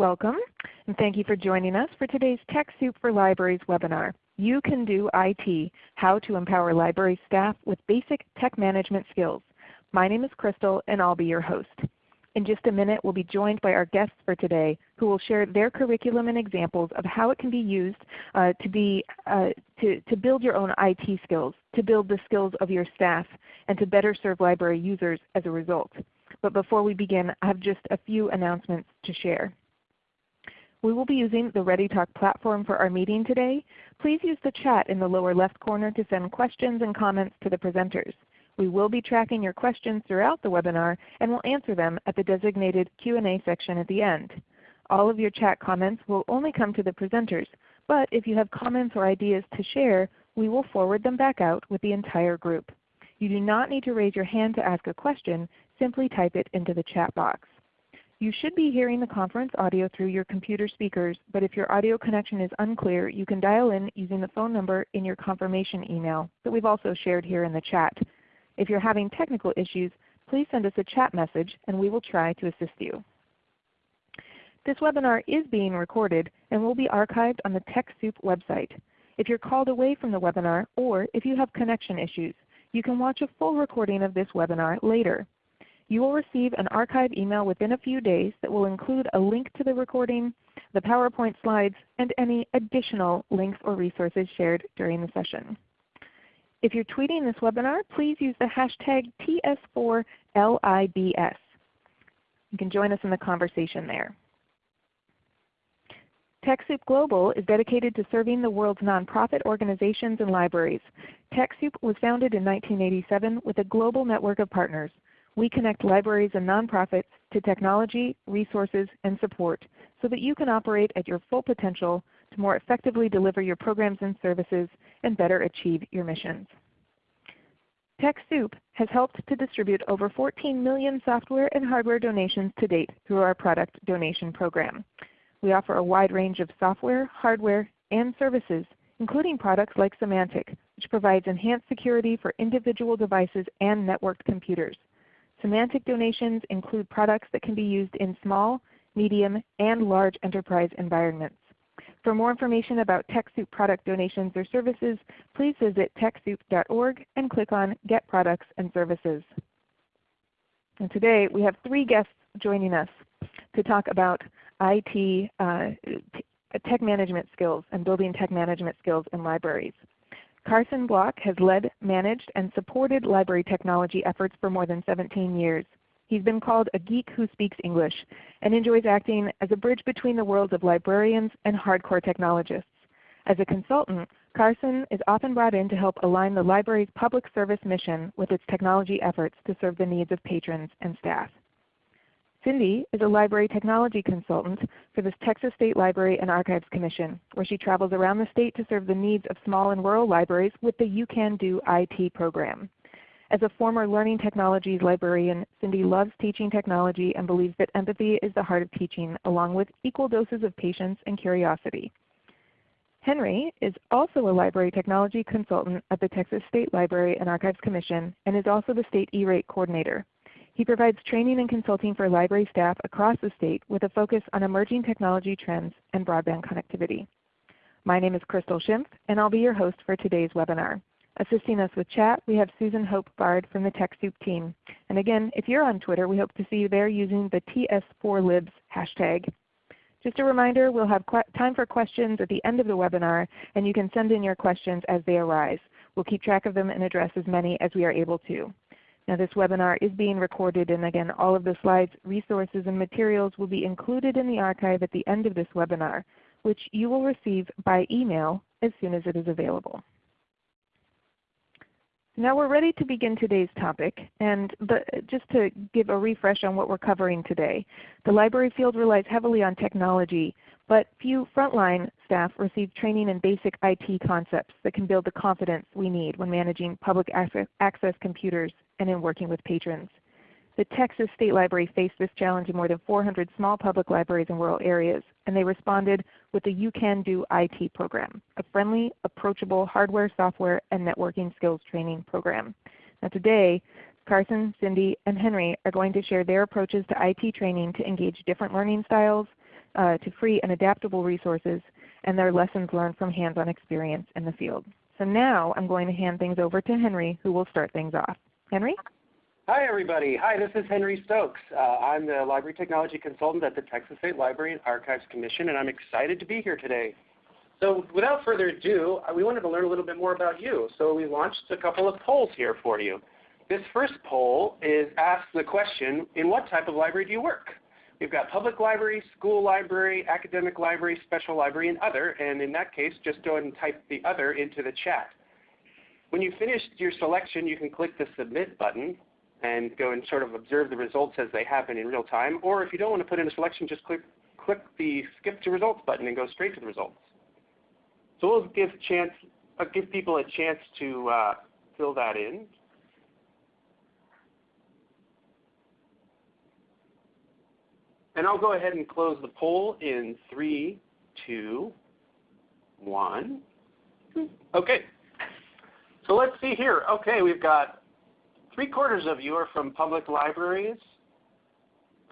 Welcome, and thank you for joining us for today's TechSoup for Libraries webinar. You can do IT, how to empower library staff with basic tech management skills. My name is Crystal and I'll be your host. In just a minute we'll be joined by our guests for today who will share their curriculum and examples of how it can be used uh, to, be, uh, to, to build your own IT skills, to build the skills of your staff, and to better serve library users as a result. But before we begin, I have just a few announcements to share. We will be using the ReadyTalk platform for our meeting today. Please use the chat in the lower left corner to send questions and comments to the presenters. We will be tracking your questions throughout the webinar and will answer them at the designated Q&A section at the end. All of your chat comments will only come to the presenters, but if you have comments or ideas to share, we will forward them back out with the entire group. You do not need to raise your hand to ask a question, simply type it into the chat box. You should be hearing the conference audio through your computer speakers, but if your audio connection is unclear, you can dial in using the phone number in your confirmation email that we've also shared here in the chat. If you're having technical issues, please send us a chat message and we will try to assist you. This webinar is being recorded and will be archived on the TechSoup website. If you're called away from the webinar or if you have connection issues, you can watch a full recording of this webinar later. You will receive an archive email within a few days that will include a link to the recording, the PowerPoint slides, and any additional links or resources shared during the session. If you're tweeting this webinar, please use the hashtag TS4LIBS. You can join us in the conversation there. TechSoup Global is dedicated to serving the world's nonprofit organizations and libraries. TechSoup was founded in 1987 with a global network of partners. We connect libraries and nonprofits to technology, resources, and support so that you can operate at your full potential to more effectively deliver your programs and services and better achieve your missions. TechSoup has helped to distribute over 14 million software and hardware donations to date through our product donation program. We offer a wide range of software, hardware, and services, including products like Symantec, which provides enhanced security for individual devices and networked computers. Symantec donations include products that can be used in small, medium, and large enterprise environments. For more information about TechSoup product donations or services, please visit TechSoup.org and click on Get Products and Services. And today we have three guests joining us to talk about IT uh, tech management skills and building tech management skills in libraries. Carson Block has led, managed, and supported library technology efforts for more than 17 years. He's been called a geek who speaks English and enjoys acting as a bridge between the worlds of librarians and hardcore technologists. As a consultant, Carson is often brought in to help align the library's public service mission with its technology efforts to serve the needs of patrons and staff. Cindy is a library technology consultant for the Texas State Library and Archives Commission, where she travels around the state to serve the needs of small and rural libraries with the You Can Do IT program. As a former learning technologies librarian, Cindy loves teaching technology and believes that empathy is the heart of teaching, along with equal doses of patience and curiosity. Henry is also a library technology consultant at the Texas State Library and Archives Commission and is also the State E-Rate Coordinator. He provides training and consulting for library staff across the state with a focus on emerging technology trends and broadband connectivity. My name is Crystal Schimpf, and I'll be your host for today's webinar. Assisting us with chat, we have Susan Hope Bard from the TechSoup team. And again, if you're on Twitter, we hope to see you there using the TS4Libs hashtag. Just a reminder, we'll have time for questions at the end of the webinar, and you can send in your questions as they arise. We'll keep track of them and address as many as we are able to. Now this webinar is being recorded and again all of the slides, resources, and materials will be included in the archive at the end of this webinar, which you will receive by email as soon as it is available. Now we're ready to begin today's topic. And the, just to give a refresh on what we're covering today, the library field relies heavily on technology, but few frontline staff receive training in basic IT concepts that can build the confidence we need when managing public access, access computers and in working with patrons. The Texas State Library faced this challenge in more than 400 small public libraries in rural areas, and they responded with the You Can Do IT program, a friendly, approachable hardware, software, and networking skills training program. Now today, Carson, Cindy, and Henry are going to share their approaches to IT training to engage different learning styles, uh, to free and adaptable resources and their lessons learned from hands-on experience in the field. So now I'm going to hand things over to Henry who will start things off. Henry? Hi everybody. Hi, this is Henry Stokes. Uh, I'm the Library Technology Consultant at the Texas State Library and Archives Commission and I'm excited to be here today. So without further ado, uh, we wanted to learn a little bit more about you. So we launched a couple of polls here for you. This first poll is asks the question, in what type of library do you work? We've got public library, school library, academic library, special library, and other. And in that case, just go ahead and type the other into the chat. When you finish your selection, you can click the Submit button and go and sort of observe the results as they happen in real time. Or if you don't want to put in a selection, just click, click the Skip to Results button and go straight to the results. So we'll give, chance, uh, give people a chance to uh, fill that in. And I'll go ahead and close the poll in three, two, one. Okay. So let's see here. Okay, we've got three quarters of you are from public libraries.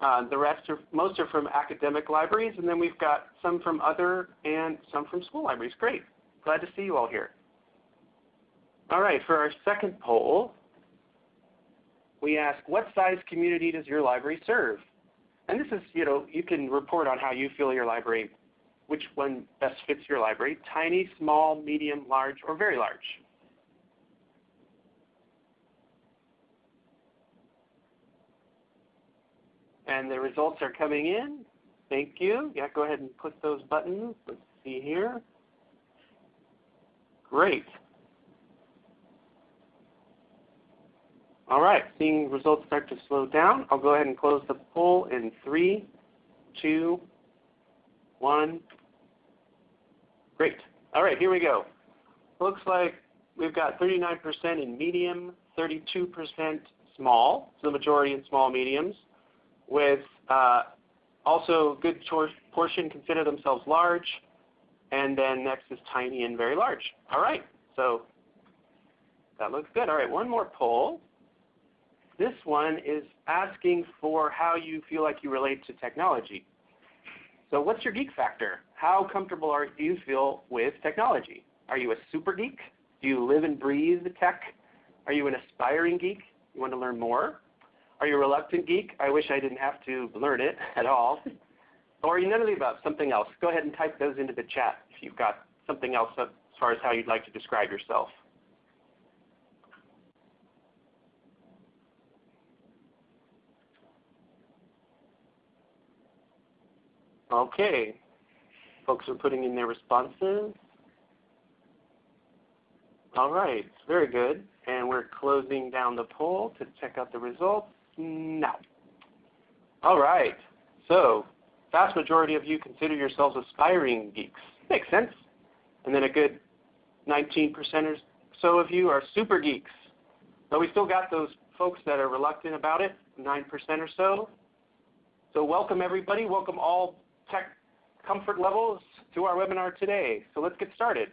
Uh, the rest are, most are from academic libraries, and then we've got some from other and some from school libraries. Great. Glad to see you all here. All right, for our second poll, we ask, what size community does your library serve? And this is, you know, you can report on how you feel your library, which one best fits your library, tiny, small, medium, large, or very large. And the results are coming in. Thank you. Yeah, go ahead and click those buttons. Let's see here. Great. All right, seeing results start to slow down, I'll go ahead and close the poll in three, two, one. Great. All right, here we go. Looks like we've got 39% in medium, 32% small, so the majority in small mediums, with uh, also good portion consider themselves large, and then next is tiny and very large. All right, so that looks good. All right, one more poll. This one is asking for how you feel like you relate to technology. So what's your geek factor? How comfortable are, do you feel with technology? Are you a super geek? Do you live and breathe tech? Are you an aspiring geek? You want to learn more? Are you a reluctant geek? I wish I didn't have to learn it at all. Or are you none of the above, something else? Go ahead and type those into the chat if you've got something else as far as how you'd like to describe yourself. Okay. Folks are putting in their responses. All right, very good. And we're closing down the poll to check out the results now. All right, so vast majority of you consider yourselves aspiring geeks. Makes sense. And then a good 19% or so of you are super geeks. But we still got those folks that are reluctant about it, 9% or so. So welcome everybody. Welcome all tech comfort levels to our webinar today. So let's get started.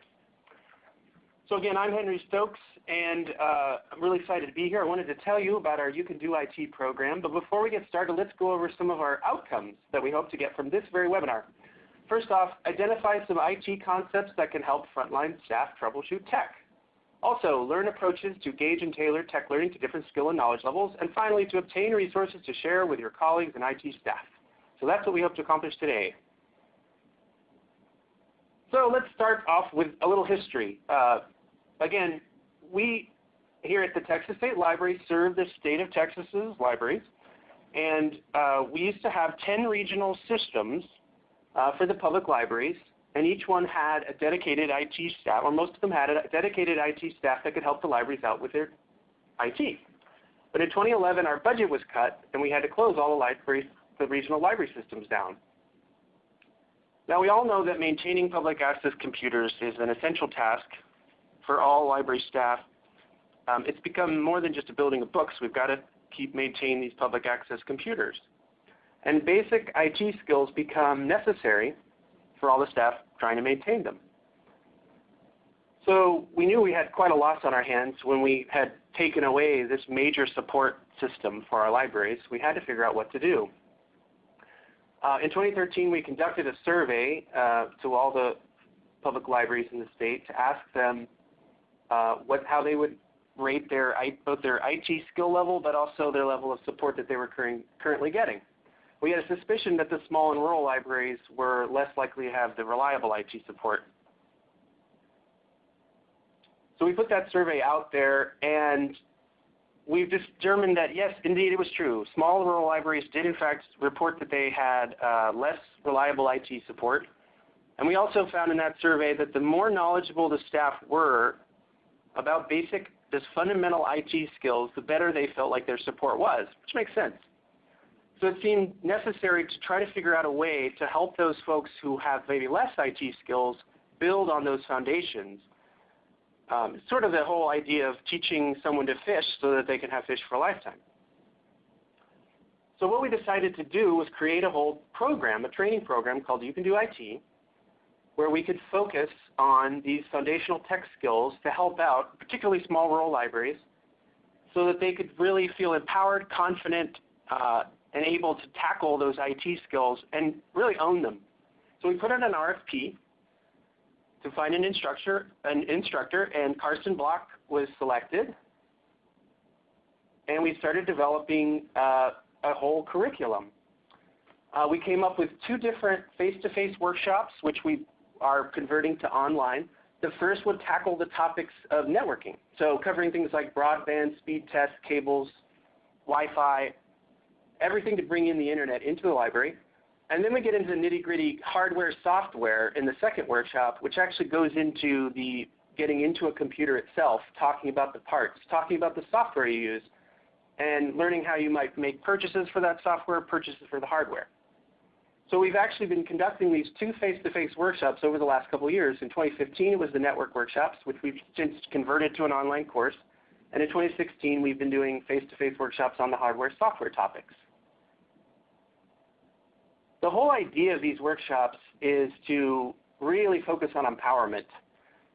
So again, I'm Henry Stokes, and uh, I'm really excited to be here. I wanted to tell you about our You Can Do IT program, but before we get started, let's go over some of our outcomes that we hope to get from this very webinar. First off, identify some IT concepts that can help frontline staff troubleshoot tech. Also, learn approaches to gauge and tailor tech learning to different skill and knowledge levels. And finally, to obtain resources to share with your colleagues and IT staff. So that's what we hope to accomplish today. So let's start off with a little history. Uh, again, we here at the Texas State Library serve the state of Texas's libraries. And uh, we used to have 10 regional systems uh, for the public libraries, and each one had a dedicated IT staff, or most of them had a dedicated IT staff that could help the libraries out with their IT. But in 2011, our budget was cut, and we had to close all the libraries the regional library systems down. Now we all know that maintaining public access computers is an essential task for all library staff. Um, it's become more than just a building of books. We've got to keep maintaining these public access computers. And basic IT skills become necessary for all the staff trying to maintain them. So we knew we had quite a loss on our hands when we had taken away this major support system for our libraries. We had to figure out what to do. Uh, in 2013, we conducted a survey uh, to all the public libraries in the state to ask them uh, what, how they would rate their both their IT skill level, but also their level of support that they were currently getting. We had a suspicion that the small and rural libraries were less likely to have the reliable IT support. So we put that survey out there, and we've determined that yes, indeed it was true. Small rural libraries did in fact report that they had uh, less reliable IT support. And we also found in that survey that the more knowledgeable the staff were about basic, this fundamental IT skills, the better they felt like their support was, which makes sense. So it seemed necessary to try to figure out a way to help those folks who have maybe less IT skills build on those foundations um, sort of the whole idea of teaching someone to fish so that they can have fish for a lifetime. So what we decided to do was create a whole program, a training program called You Can Do IT, where we could focus on these foundational tech skills to help out, particularly small rural libraries, so that they could really feel empowered, confident, uh, and able to tackle those IT skills and really own them. So we put out an RFP to find an instructor, an instructor, and Carson Block was selected. And we started developing uh, a whole curriculum. Uh, we came up with two different face-to-face -face workshops, which we are converting to online. The first would tackle the topics of networking, so covering things like broadband, speed tests, cables, Wi-Fi, everything to bring in the internet into the library. And then we get into the nitty-gritty hardware software in the second workshop, which actually goes into the getting into a computer itself, talking about the parts, talking about the software you use, and learning how you might make purchases for that software, purchases for the hardware. So we've actually been conducting these two face-to-face -face workshops over the last couple of years. In 2015, it was the network workshops, which we've since converted to an online course. And in 2016, we've been doing face-to-face -face workshops on the hardware software topics. The whole idea of these workshops is to really focus on empowerment.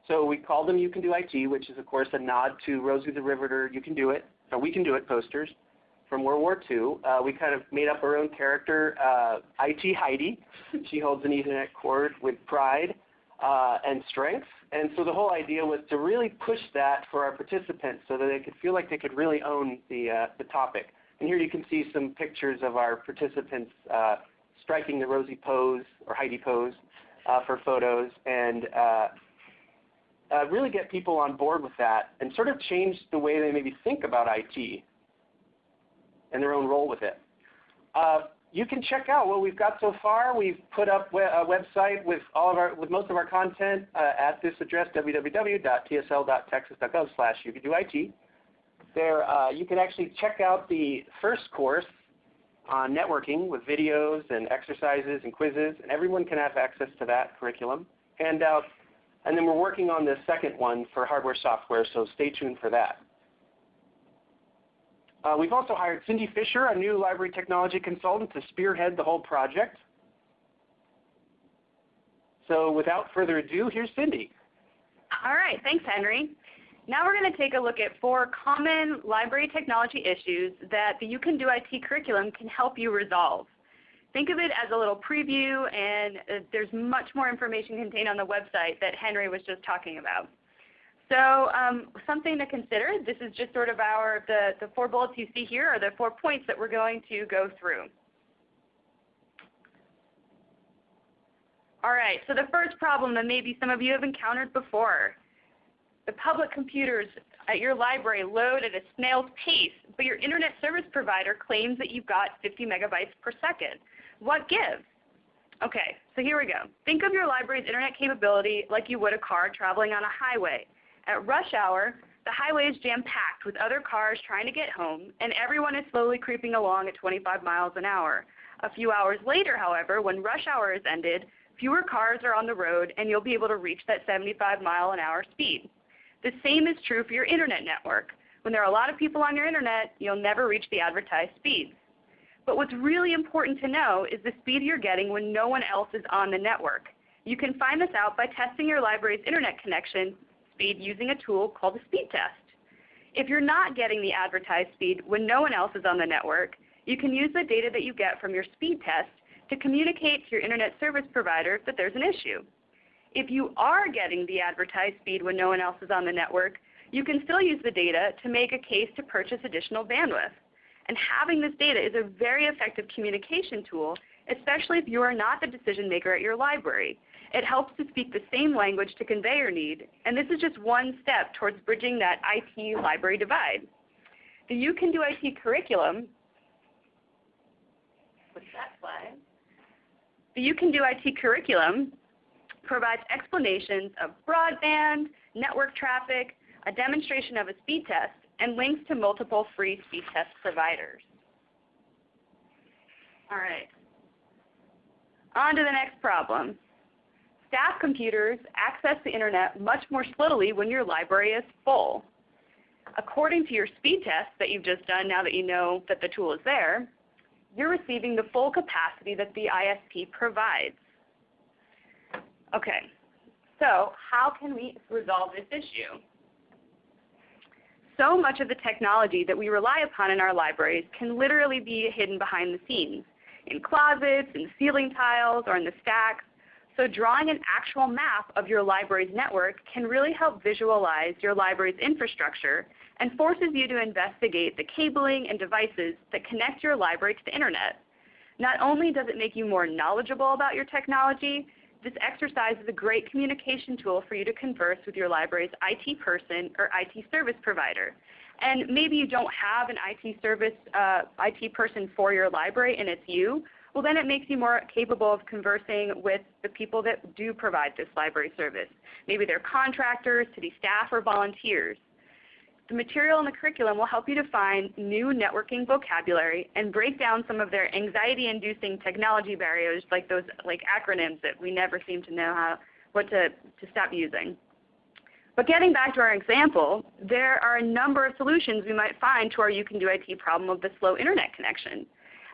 So we call them You Can Do IT, which is of course a nod to Rosie the Riveter, You Can Do It, or We Can Do It posters from World War II. Uh, we kind of made up our own character, uh, IT Heidi. she holds an Ethernet cord with pride uh, and strength. And so the whole idea was to really push that for our participants so that they could feel like they could really own the, uh, the topic. And here you can see some pictures of our participants uh, striking the Rosie pose or Heidi pose uh, for photos and uh, uh, really get people on board with that and sort of change the way they maybe think about IT and their own role with it. Uh, you can check out what we've got so far. We've put up a website with all of our, with most of our content uh, at this address, www.tsl.texas.gov slash you can do IT. There, uh, you can actually check out the first course on networking with videos and exercises and quizzes, and everyone can have access to that curriculum handout. And then we're working on the second one for hardware software, so stay tuned for that. Uh, we've also hired Cindy Fisher, a new library technology consultant, to spearhead the whole project. So without further ado, here's Cindy. All right, thanks, Henry. Now we're going to take a look at four common library technology issues that the You Can Do IT curriculum can help you resolve. Think of it as a little preview, and uh, there's much more information contained on the website that Henry was just talking about. So um, something to consider, this is just sort of our, the, the four bullets you see here are the four points that we're going to go through. All right, so the first problem that maybe some of you have encountered before the public computers at your library load at a snail's pace, but your internet service provider claims that you've got 50 megabytes per second. What gives? Okay, so here we go. Think of your library's internet capability like you would a car traveling on a highway. At rush hour, the highway is jam-packed with other cars trying to get home, and everyone is slowly creeping along at 25 miles an hour. A few hours later, however, when rush hour is ended, fewer cars are on the road, and you'll be able to reach that 75 mile an hour speed. The same is true for your internet network. When there are a lot of people on your internet, you'll never reach the advertised speeds. But what's really important to know is the speed you're getting when no one else is on the network. You can find this out by testing your library's internet connection speed using a tool called a speed test. If you're not getting the advertised speed when no one else is on the network, you can use the data that you get from your speed test to communicate to your internet service provider that there's an issue. If you are getting the advertised speed when no one else is on the network, you can still use the data to make a case to purchase additional bandwidth. And having this data is a very effective communication tool, especially if you are not the decision maker at your library. It helps to speak the same language to convey your need, and this is just one step towards bridging that IT library divide. The You Can Do IT curriculum, that slide? The You Can Do IT curriculum provides explanations of broadband, network traffic, a demonstration of a speed test, and links to multiple free speed test providers. All right. On to the next problem. Staff computers access the internet much more slowly when your library is full. According to your speed test that you've just done now that you know that the tool is there, you're receiving the full capacity that the ISP provides. Okay, so how can we resolve this issue? So much of the technology that we rely upon in our libraries can literally be hidden behind the scenes, in closets, in ceiling tiles, or in the stacks. So drawing an actual map of your library's network can really help visualize your library's infrastructure and forces you to investigate the cabling and devices that connect your library to the Internet. Not only does it make you more knowledgeable about your technology, this exercise is a great communication tool for you to converse with your library's IT person or IT service provider. And maybe you don't have an IT service, uh, IT person for your library and it's you, well then it makes you more capable of conversing with the people that do provide this library service. Maybe they're contractors, city staff, or volunteers. The material in the curriculum will help you to find new networking vocabulary and break down some of their anxiety-inducing technology barriers like those like acronyms that we never seem to know how what to, to stop using. But getting back to our example, there are a number of solutions we might find to our You Can Do IT problem of the slow Internet connection.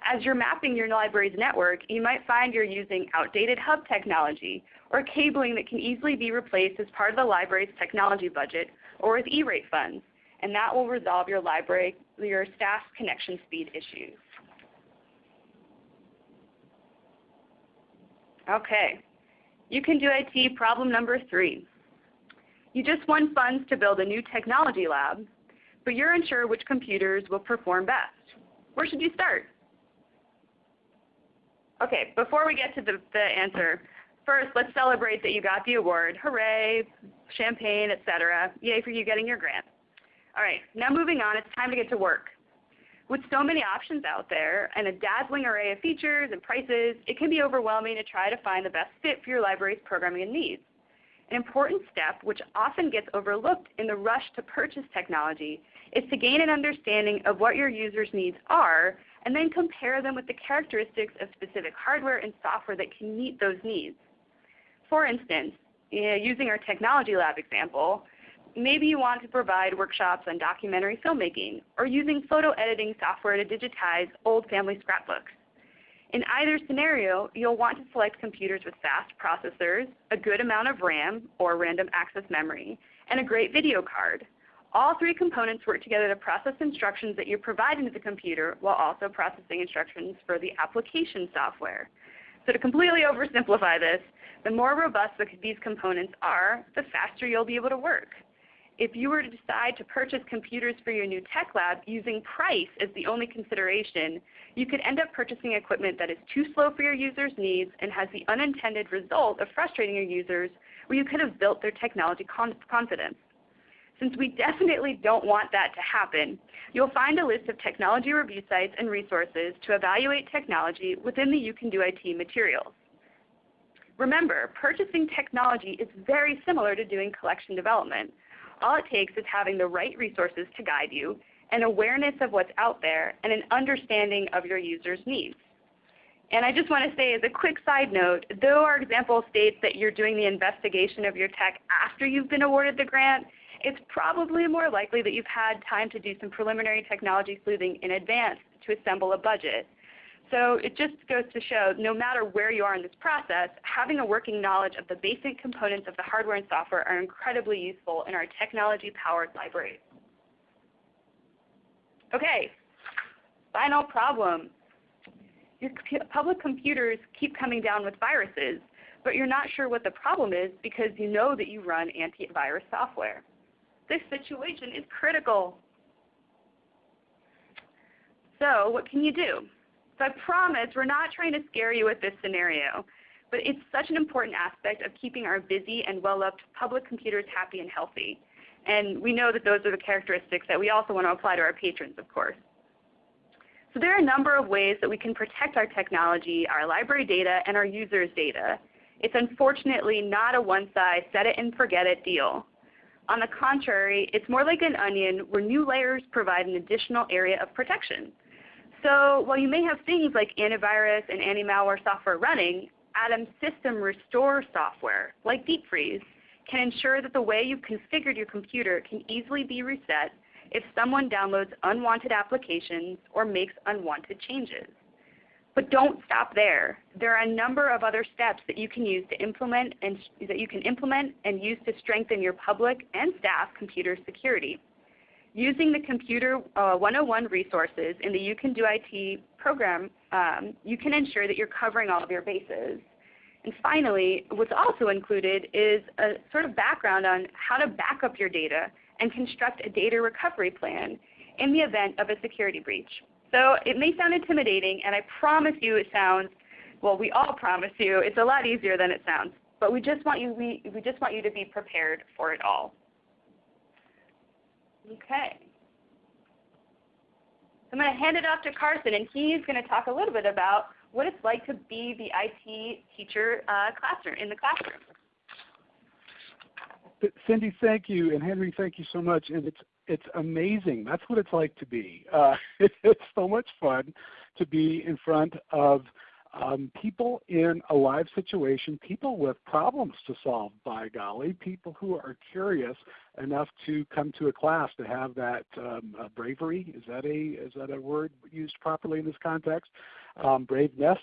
As you're mapping your library's network, you might find you're using outdated hub technology or cabling that can easily be replaced as part of the library's technology budget or with E-rate funds and that will resolve your library, your staff connection speed issues. Okay, you can do IT problem number three. You just won funds to build a new technology lab, but you're unsure which computers will perform best. Where should you start? Okay, before we get to the, the answer, first let's celebrate that you got the award. Hooray, champagne, etc. Yay for you getting your grant. All right, now moving on, it's time to get to work. With so many options out there and a dazzling array of features and prices, it can be overwhelming to try to find the best fit for your library's programming and needs. An important step, which often gets overlooked in the rush to purchase technology, is to gain an understanding of what your users' needs are and then compare them with the characteristics of specific hardware and software that can meet those needs. For instance, using our technology lab example, maybe you want to provide workshops on documentary filmmaking or using photo editing software to digitize old family scrapbooks. In either scenario, you'll want to select computers with fast processors, a good amount of RAM or random access memory, and a great video card. All three components work together to process instructions that you provide into the computer while also processing instructions for the application software. So to completely oversimplify this, the more robust these components are, the faster you'll be able to work if you were to decide to purchase computers for your new tech lab using price as the only consideration, you could end up purchasing equipment that is too slow for your users' needs and has the unintended result of frustrating your users where you could have built their technology confidence. Since we definitely don't want that to happen, you'll find a list of technology review sites and resources to evaluate technology within the You Can Do IT materials. Remember, purchasing technology is very similar to doing collection development. All it takes is having the right resources to guide you, an awareness of what's out there, and an understanding of your users' needs. And I just want to say as a quick side note, though our example states that you're doing the investigation of your tech after you've been awarded the grant, it's probably more likely that you've had time to do some preliminary technology sleuthing in advance to assemble a budget. So it just goes to show no matter where you are in this process, having a working knowledge of the basic components of the hardware and software are incredibly useful in our technology-powered libraries. Okay, final problem. Your public computers keep coming down with viruses, but you're not sure what the problem is because you know that you run antivirus software. This situation is critical. So what can you do? So I promise we're not trying to scare you with this scenario, but it's such an important aspect of keeping our busy and well-loved public computers happy and healthy. And we know that those are the characteristics that we also want to apply to our patrons, of course. So there are a number of ways that we can protect our technology, our library data, and our users' data. It's unfortunately not a one-size set-it-and-forget-it deal. On the contrary, it's more like an onion where new layers provide an additional area of protection. So while you may have things like antivirus and anti-malware software running, Atom's system restore software, like deep freeze, can ensure that the way you've configured your computer can easily be reset if someone downloads unwanted applications or makes unwanted changes. But don't stop there. There are a number of other steps that you can use to implement and that you can implement and use to strengthen your public and staff computer security. Using the Computer uh, 101 resources in the You Can Do IT program, um, you can ensure that you're covering all of your bases. And finally, what's also included is a sort of background on how to back up your data and construct a data recovery plan in the event of a security breach. So it may sound intimidating, and I promise you it sounds, well, we all promise you, it's a lot easier than it sounds. But we just want you, we, we just want you to be prepared for it all. Okay. I'm going to hand it off to Carson, and he's going to talk a little bit about what it's like to be the IT teacher uh, classroom in the classroom. Cindy, thank you, and Henry, thank you so much. And it's it's amazing. That's what it's like to be. Uh, it's so much fun to be in front of um, people in a live situation, people with problems to solve, by golly, people who are curious enough to come to a class to have that um, uh, bravery. Is that a is that a word used properly in this context? Um, braveness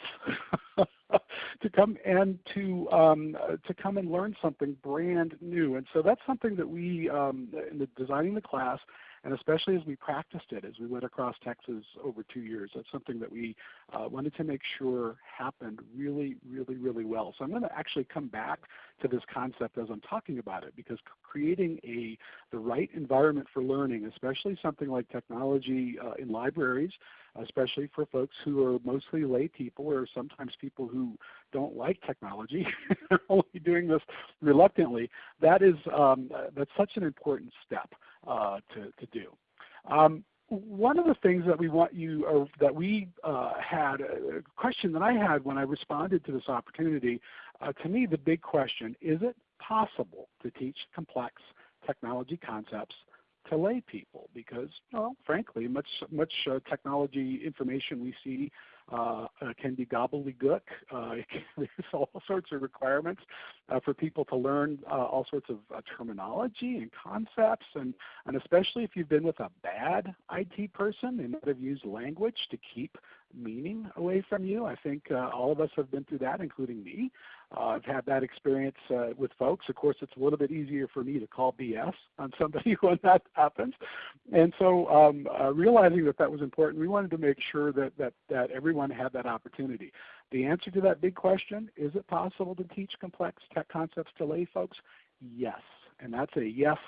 to come and to um, uh, to come and learn something brand new. And so that's something that we um, in the designing the class and especially as we practiced it as we went across Texas over two years. That's something that we uh, wanted to make sure happened really, really, really well. So I'm going to actually come back to this concept as I'm talking about it because creating a the right environment for learning, especially something like technology uh, in libraries, especially for folks who are mostly lay people or sometimes people who don't like technology, only doing this reluctantly, that is um, that's such an important step uh, to, to do. Um, one of the things that we want you, or that we uh, had, a question that I had when I responded to this opportunity, uh, to me the big question, is it possible to teach complex technology concepts to lay people? Because, well, frankly, much, much uh, technology information we see uh, uh, can be gobbledygook. Uh, there's all sorts of requirements uh, for people to learn uh, all sorts of uh, terminology and concepts, and, and especially if you've been with a bad IT person, they might have used language to keep meaning away from you. I think all of us have been through that, including me. Uh, I've had that experience uh, with folks. Of course, it's a little bit easier for me to call BS on somebody when that happens. And so um, uh, realizing that that was important, we wanted to make sure that, that, that everyone had that opportunity. The answer to that big question, is it possible to teach complex tech concepts to lay folks? Yes. And that's a yes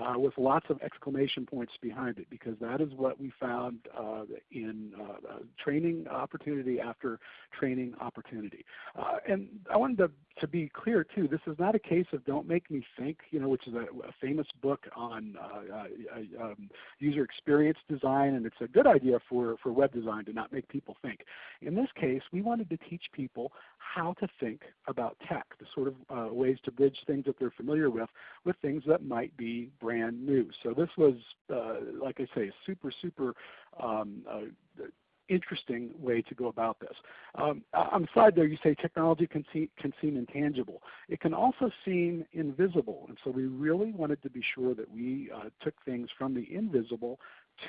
uh, with lots of exclamation points behind it because that is what we found uh, in uh, training opportunity after training opportunity. Uh, and I wanted to, to, be clear too, this is not a case of don't make me think, you know, which is a, a famous book on uh, uh, um, user experience design and it's a good idea for, for web design to not make people think. In this case, we wanted to teach people how to think about tech, the sort of ways to bridge things that they're familiar with with things that might be brand new. So this was, uh, like I say, super, super um, uh, interesting way to go about this. Um, on the side there, you say technology can, see, can seem intangible. It can also seem invisible, and so we really wanted to be sure that we uh, took things from the invisible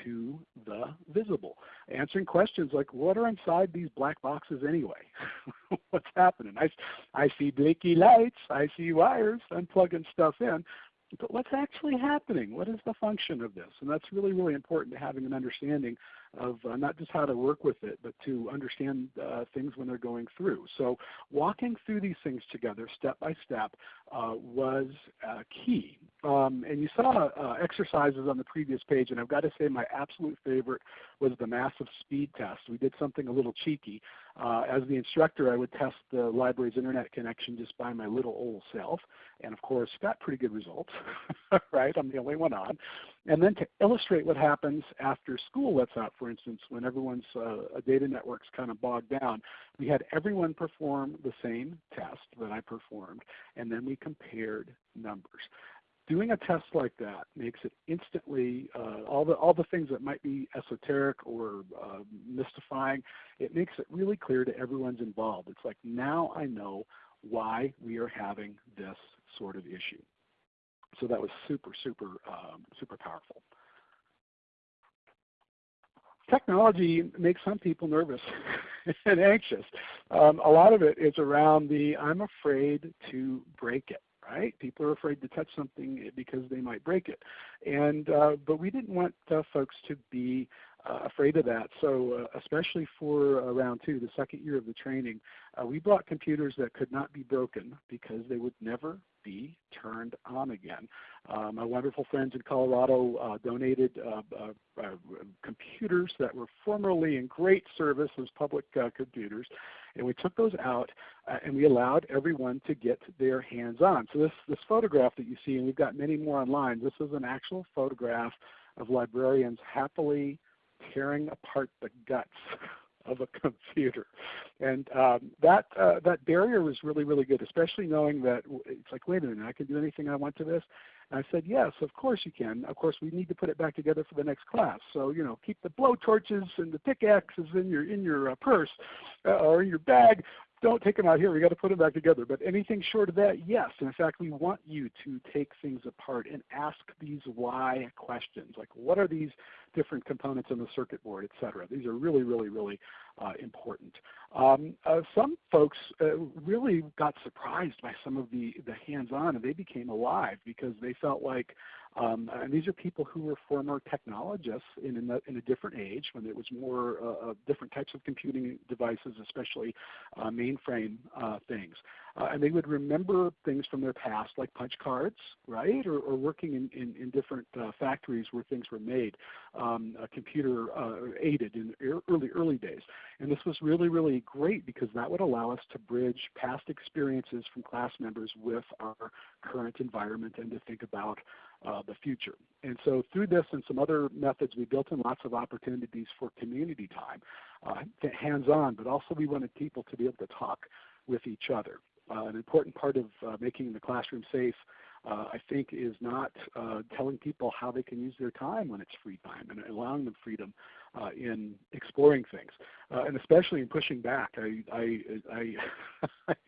to the visible. Answering questions like, what are inside these black boxes anyway? What's happening? I, I see blinky lights, I see wires, I'm plugging stuff in but what's actually happening? What is the function of this? And that's really, really important to having an understanding of uh, not just how to work with it, but to understand uh, things when they're going through. So walking through these things together, step by step, uh, was uh, key. Um, and you saw uh, exercises on the previous page, and I've got to say my absolute favorite was the massive speed test. We did something a little cheeky. Uh, as the instructor, I would test the library's internet connection just by my little old self, and of course got pretty good results, right? I'm the only one on. And then to illustrate what happens after school lets out, for instance, when everyone's uh, data network's kind of bogged down, we had everyone perform the same test that I performed, and then we compared numbers doing a test like that makes it instantly uh, all the all the things that might be esoteric or uh, mystifying. It makes it really clear to everyone's involved. It's like now I know why we are having this sort of issue. So that was super super um, super powerful. Technology makes some people nervous and anxious. Um, a lot of it is around the I'm afraid to break it right? People are afraid to touch something because they might break it. And uh, but we didn't want uh, folks to be uh, afraid of that. So uh, especially for uh, round two, the second year of the training, uh, we brought computers that could not be broken because they would never be turned on again. My wonderful friends in Colorado donated computers that were formerly in great service as public computers, and we took those out and we allowed everyone to get their hands on. So this, this photograph that you see, and we've got many more online, this is an actual photograph of librarians happily tearing apart the guts of a computer. And um, that, uh, that barrier was really, really good, especially knowing that it's like, wait a minute, I can do anything I want to this? I said, yes, of course you can. Of course, we need to put it back together for the next class. So, you know, keep the blow torches and the pickaxes in your, in your uh, purse uh, or in your bag, don't take them out here. We got to put them back together. But anything short of that, yes. In fact, we want you to take things apart and ask these why questions. Like, what are these different components in the circuit board, et cetera? These are really, really, really uh, important. Um, uh, some folks uh, really got surprised by some of the, the hands-on, and they became alive because they felt like um, and these are people who were former technologists in, in, a, in a different age when it was more uh, uh, different types of computing devices, especially uh, mainframe uh, things. Uh, and they would remember things from their past like punch cards, right, or, or working in, in, in different uh, factories where things were made, um, computer aided in early, early days. And this was really, really great because that would allow us to bridge past experiences from class members with our current environment and to think about uh, the future. And so through this and some other methods, we built in lots of opportunities for community time, uh, hands-on, but also we wanted people to be able to talk with each other. Uh, an important part of uh, making the classroom safe uh, I think is not uh, telling people how they can use their time when it's free time and allowing them freedom uh, in exploring things, uh, and especially in pushing back. I, I,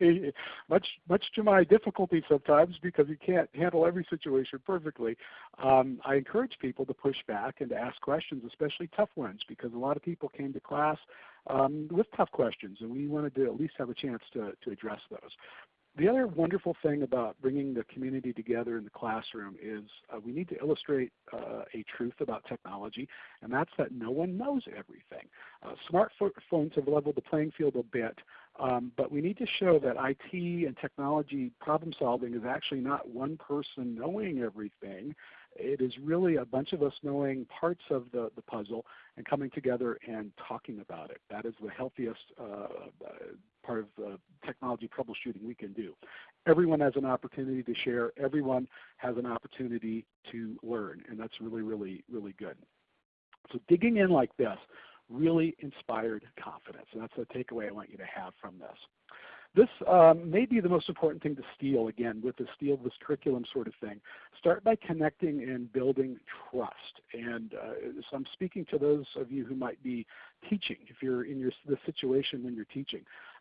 I, much, much to my difficulty sometimes because you can't handle every situation perfectly. Um, I encourage people to push back and to ask questions, especially tough ones, because a lot of people came to class um, with tough questions, and we wanted to at least have a chance to, to address those. The other wonderful thing about bringing the community together in the classroom is uh, we need to illustrate uh, a truth about technology, and that's that no one knows everything. Uh, smartphones have leveled the playing field a bit, um, but we need to show that IT and technology problem solving is actually not one person knowing everything. It is really a bunch of us knowing parts of the, the puzzle and coming together and talking about it. That is the healthiest uh, part of the technology troubleshooting we can do. Everyone has an opportunity to share. Everyone has an opportunity to learn, and that's really, really, really good. So digging in like this really inspired confidence, and that's the takeaway I want you to have from this. This um, may be the most important thing to steal, again, with the steal this curriculum sort of thing. Start by connecting and building trust. And uh, so I'm speaking to those of you who might be teaching, if you're in your, the situation when you're teaching.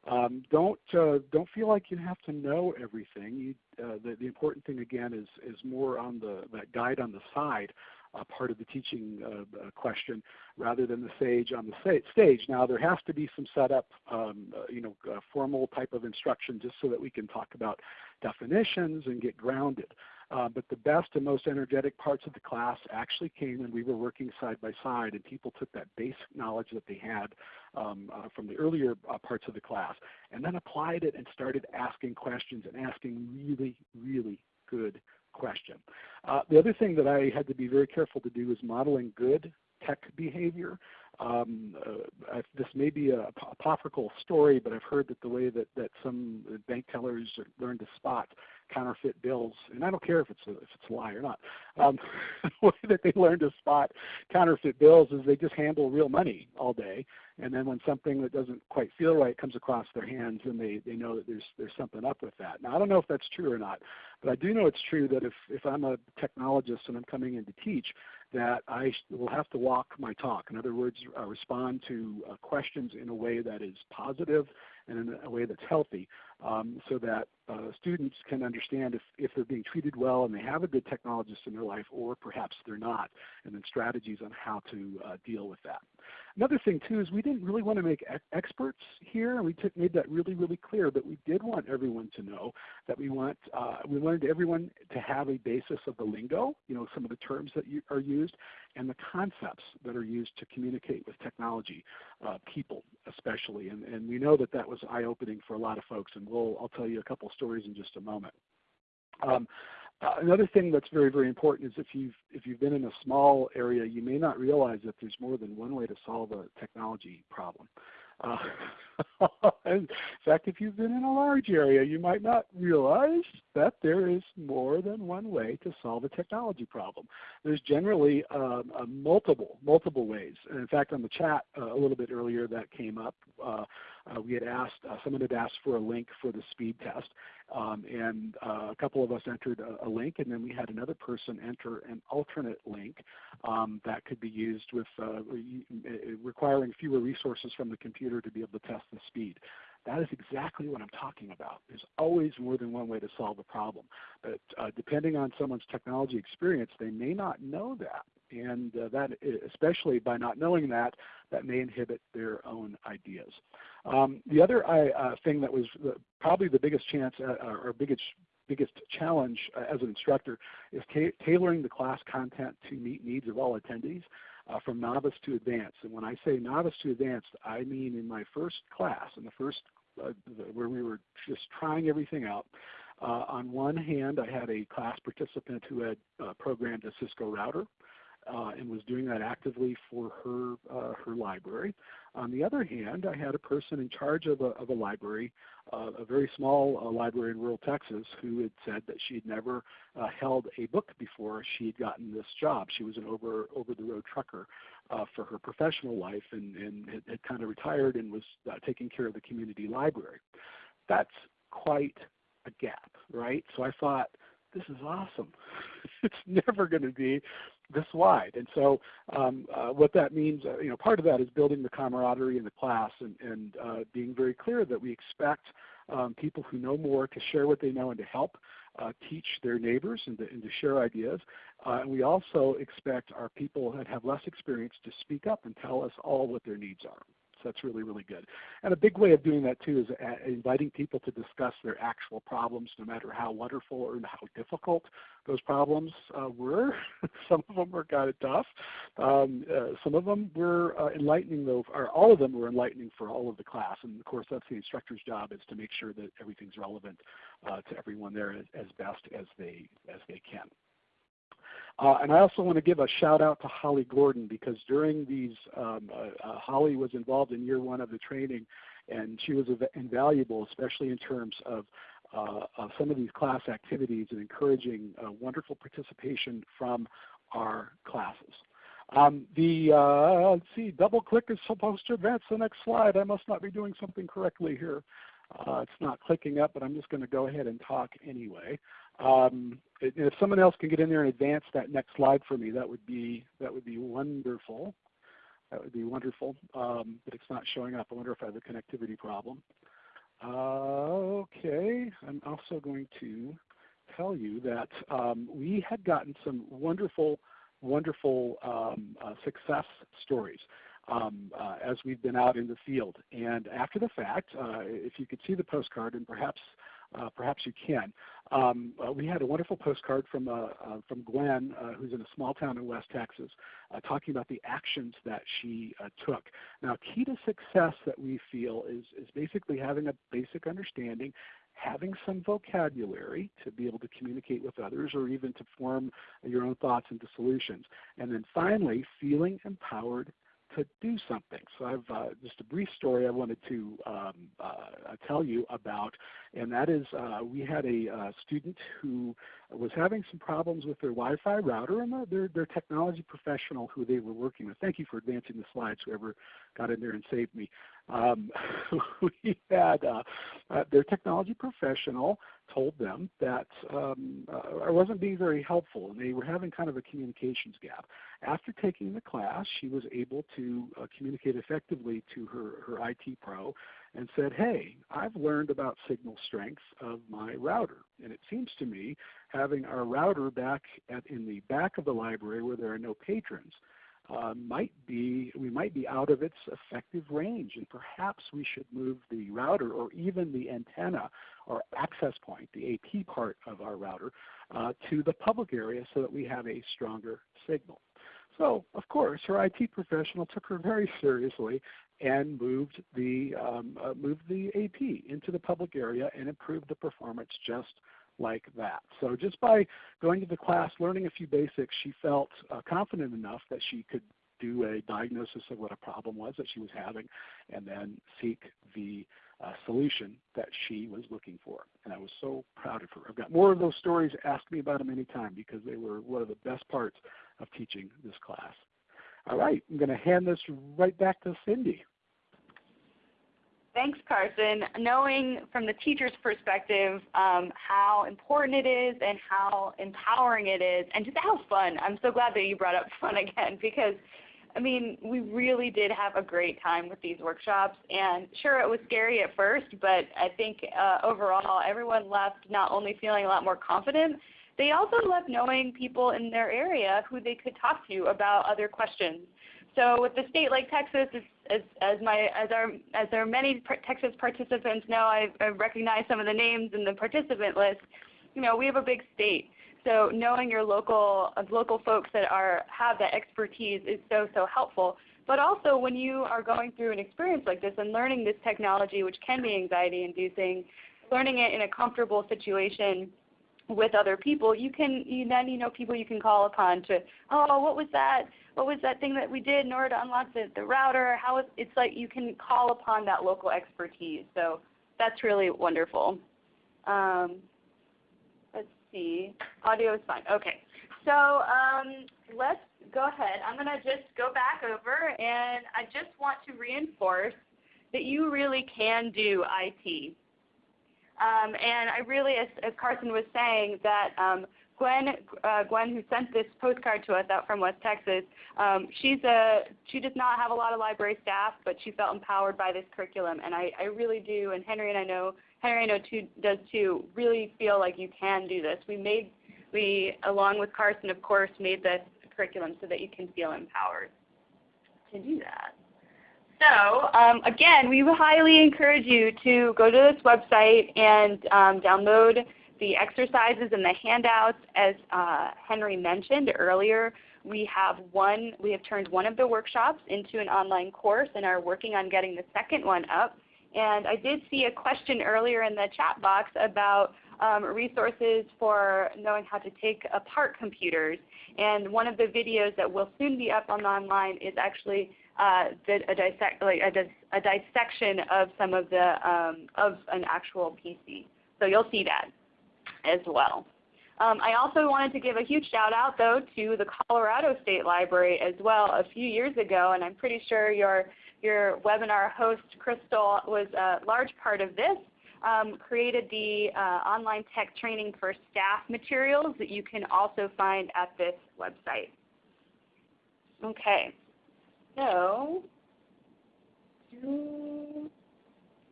Um, don't, uh, don't feel like you have to know everything. You, uh, the, the important thing, again, is, is more on the, that guide on the side part of the teaching uh, uh, question rather than the sage on the stage. Now there has to be some setup, um, uh, you know, formal type of instruction just so that we can talk about definitions and get grounded. Uh, but the best and most energetic parts of the class actually came when we were working side by side and people took that basic knowledge that they had um, uh, from the earlier uh, parts of the class and then applied it and started asking questions and asking really, really good question. Uh, the other thing that I had to be very careful to do is modeling good tech behavior. Um, uh, this may be a apocryphal story, but I've heard that the way that, that some bank tellers learn to spot counterfeit bills, and I don't care if it's a, if it's a lie or not. Um, the way that they learn to spot counterfeit bills is they just handle real money all day, and then when something that doesn't quite feel right comes across their hands, then they they know that there's there's something up with that. Now I don't know if that's true or not, but I do know it's true that if if I'm a technologist and I'm coming in to teach, that I will have to walk my talk. In other words, respond to uh, questions in a way that is positive and in a way that's healthy um, so that uh, students can understand if, if they're being treated well and they have a good technologist in their life or perhaps they're not, and then strategies on how to uh, deal with that. Another thing too is we didn't really want to make experts here, and we took, made that really, really clear. But we did want everyone to know that we want uh, we wanted everyone to have a basis of the lingo, you know, some of the terms that are used, and the concepts that are used to communicate with technology, uh, people especially. And, and we know that that was eye-opening for a lot of folks, and we'll I'll tell you a couple stories in just a moment. Um, uh, another thing that's very, very important is if you've, if you've been in a small area, you may not realize that there's more than one way to solve a technology problem. Uh, in fact, if you've been in a large area, you might not realize that there is more than one way to solve a technology problem. There's generally um, uh, multiple, multiple ways. And in fact, on the chat uh, a little bit earlier that came up, uh, uh, we had asked, uh, someone had asked for a link for the speed test. Um, and uh, a couple of us entered a, a, link, and then we had another person enter an alternate link um, that could be used with uh, requiring fewer resources from the computer to be able to test the speed. That is exactly what I'm talking about. There's always more than one way to solve a problem. But uh, depending on someone's technology experience, they may not know that. And uh, that, especially by not knowing that, that may inhibit their own ideas. Um, the other uh, thing that was the, probably the biggest chance uh, or biggest biggest challenge uh, as an instructor is ta tailoring the class content to meet needs of all attendees uh, from novice to advanced. And when I say novice to advanced, I mean in my first class, in the first uh, where we were just trying everything out. Uh, on one hand, I had a class participant who had uh, programmed a Cisco router uh, and was doing that actively for her, uh, her library. On the other hand, I had a person in charge of a, of a library, uh, a very small uh, library in rural Texas, who had said that she had never uh, held a book before she had gotten this job. She was an over, over-the-road trucker uh, for her professional life and, and had, had, kind of retired and was taking care of the community library. That's quite a gap, right? So I thought, this is awesome. it's never going to be this wide. And so um, uh, what that means, uh, you know, part of that is building the camaraderie in the class and, and uh, being very clear that we expect um, people who know more to share what they know and to help uh, teach their neighbors and to, and to share ideas. Uh, and we also expect our people that have less experience to speak up and tell us all what their needs are that's really, really good. And a big way of doing that too is uh, inviting people to discuss their actual problems, no matter how wonderful or how difficult those problems uh, were. some of them were kind of tough. Um, uh, some of them were uh, enlightening, though, or all of them were enlightening for all of the class. And of course, that's the instructor's job is to make sure that everything's relevant uh, to everyone there as, as best as they as they can. Uh, and I also want to give a shout out to Holly Gordon because during these, um, uh, uh, Holly was involved in year one of the training and she was invaluable, especially in terms of, uh, of some of these class activities and encouraging uh, wonderful participation from our classes. Um, the, uh, let's see, double click is supposed to advance the next slide. I must not be doing something correctly here. It's not clicking up, but I'm just going to go ahead and talk anyway. Um, if someone else can get in there and advance that next slide for me, that would be that would be wonderful. That would be wonderful. Um, but it's not showing up. I wonder if I have a connectivity problem. Uh, okay, I'm also going to tell you that um, we had gotten some wonderful, wonderful um, uh, success stories um, uh, as we've been out in the field. And after the fact, uh, if you could see the postcard, and perhaps uh, perhaps you can. Um, uh, we had a wonderful postcard from, uh, uh from Gwen, who's in a small town in West Texas, talking about the actions that she took. Now, key to success that we feel is, is basically having a basic understanding, having some vocabulary to be able to communicate with others or even to form your own thoughts into solutions. And then finally, feeling empowered to do something. So I've uh, just a brief story I wanted to um, uh, tell you about, and that is uh, we had a uh, student who was having some problems with their Wi-Fi router, and their, their technology professional who they were working with. Thank you for advancing the slides, whoever got in there and saved me. Um, we had uh, uh, their technology professional told them that um, uh, I wasn't being very helpful and they were having kind of a communications gap. After taking the class, she was able to uh, communicate effectively to her, her IT pro and said, hey, I've learned about signal strength of my router. And it seems to me having our router back at, in the back of the library where there are no patrons uh, might be we might be out of its effective range and perhaps we should move the router or even the antenna or access point, the AP part of our router, uh, to the public area so that we have a stronger signal. So of course her IT professional took her very seriously and moved the, um, uh, moved the AP into the public area and improved the performance just like that. So just by going to the class, learning a few basics, she felt uh, confident enough that she could do a diagnosis of what a problem was that she was having and then seek the uh, solution that she was looking for. And I was so proud of her. I've got more of those stories. Ask me about them anytime because they were one of the best parts of teaching this class. All right, I'm going to hand this right back to Cindy. Thanks, Carson. Knowing from the teacher's perspective um, how important it is and how empowering it is and just how fun. I'm so glad that you brought up fun again because I mean, we really did have a great time with these workshops. And sure, it was scary at first, but I think uh, overall everyone left not only feeling a lot more confident, they also love knowing people in their area who they could talk to about other questions. So with a state like Texas, as, as, my, as, our, as our many Texas participants know, I, I recognize some of the names in the participant list. You know, we have a big state. So knowing your local, local folks that are, have that expertise is so, so helpful. But also when you are going through an experience like this and learning this technology, which can be anxiety inducing, learning it in a comfortable situation with other people, you can you then you know people you can call upon to, oh, what was that? What was that thing that we did in order to unlock the, the router? How is, it's like you can call upon that local expertise. So that's really wonderful. Um, let's see. Audio is fine. Okay. So um, let's go ahead. I'm going to just go back over and I just want to reinforce that you really can do IT. Um, and I really, as, as, Carson was saying, that um, Gwen, uh, Gwen, who sent this postcard to us out from West Texas, um, she's a, she does not have a lot of library staff, but she felt empowered by this curriculum. And I, I really do, and Henry and I know Henry I know too, does too, really feel like you can do this. We made, we, along with Carson, of course, made this curriculum so that you can feel empowered to do that. So um, again, we highly encourage you to go to this website and um, download the exercises and the handouts. As uh, Henry mentioned earlier, we have one, we have turned one of the workshops into an online course and are working on getting the second one up. And I did see a question earlier in the chat box about um, resources for knowing how to take apart computers. And one of the videos that will soon be up on online is actually uh, a, dissect, like a, dis, a, dissection of some of the um, of an actual PC. So you'll see that as well. Um, I also wanted to give a huge shout out though to the Colorado State Library as well a few years ago, and I'm pretty sure your your webinar host, Crystal, was a large part of this, um, created the uh, online tech training for staff materials that you can also find at this website. Okay, so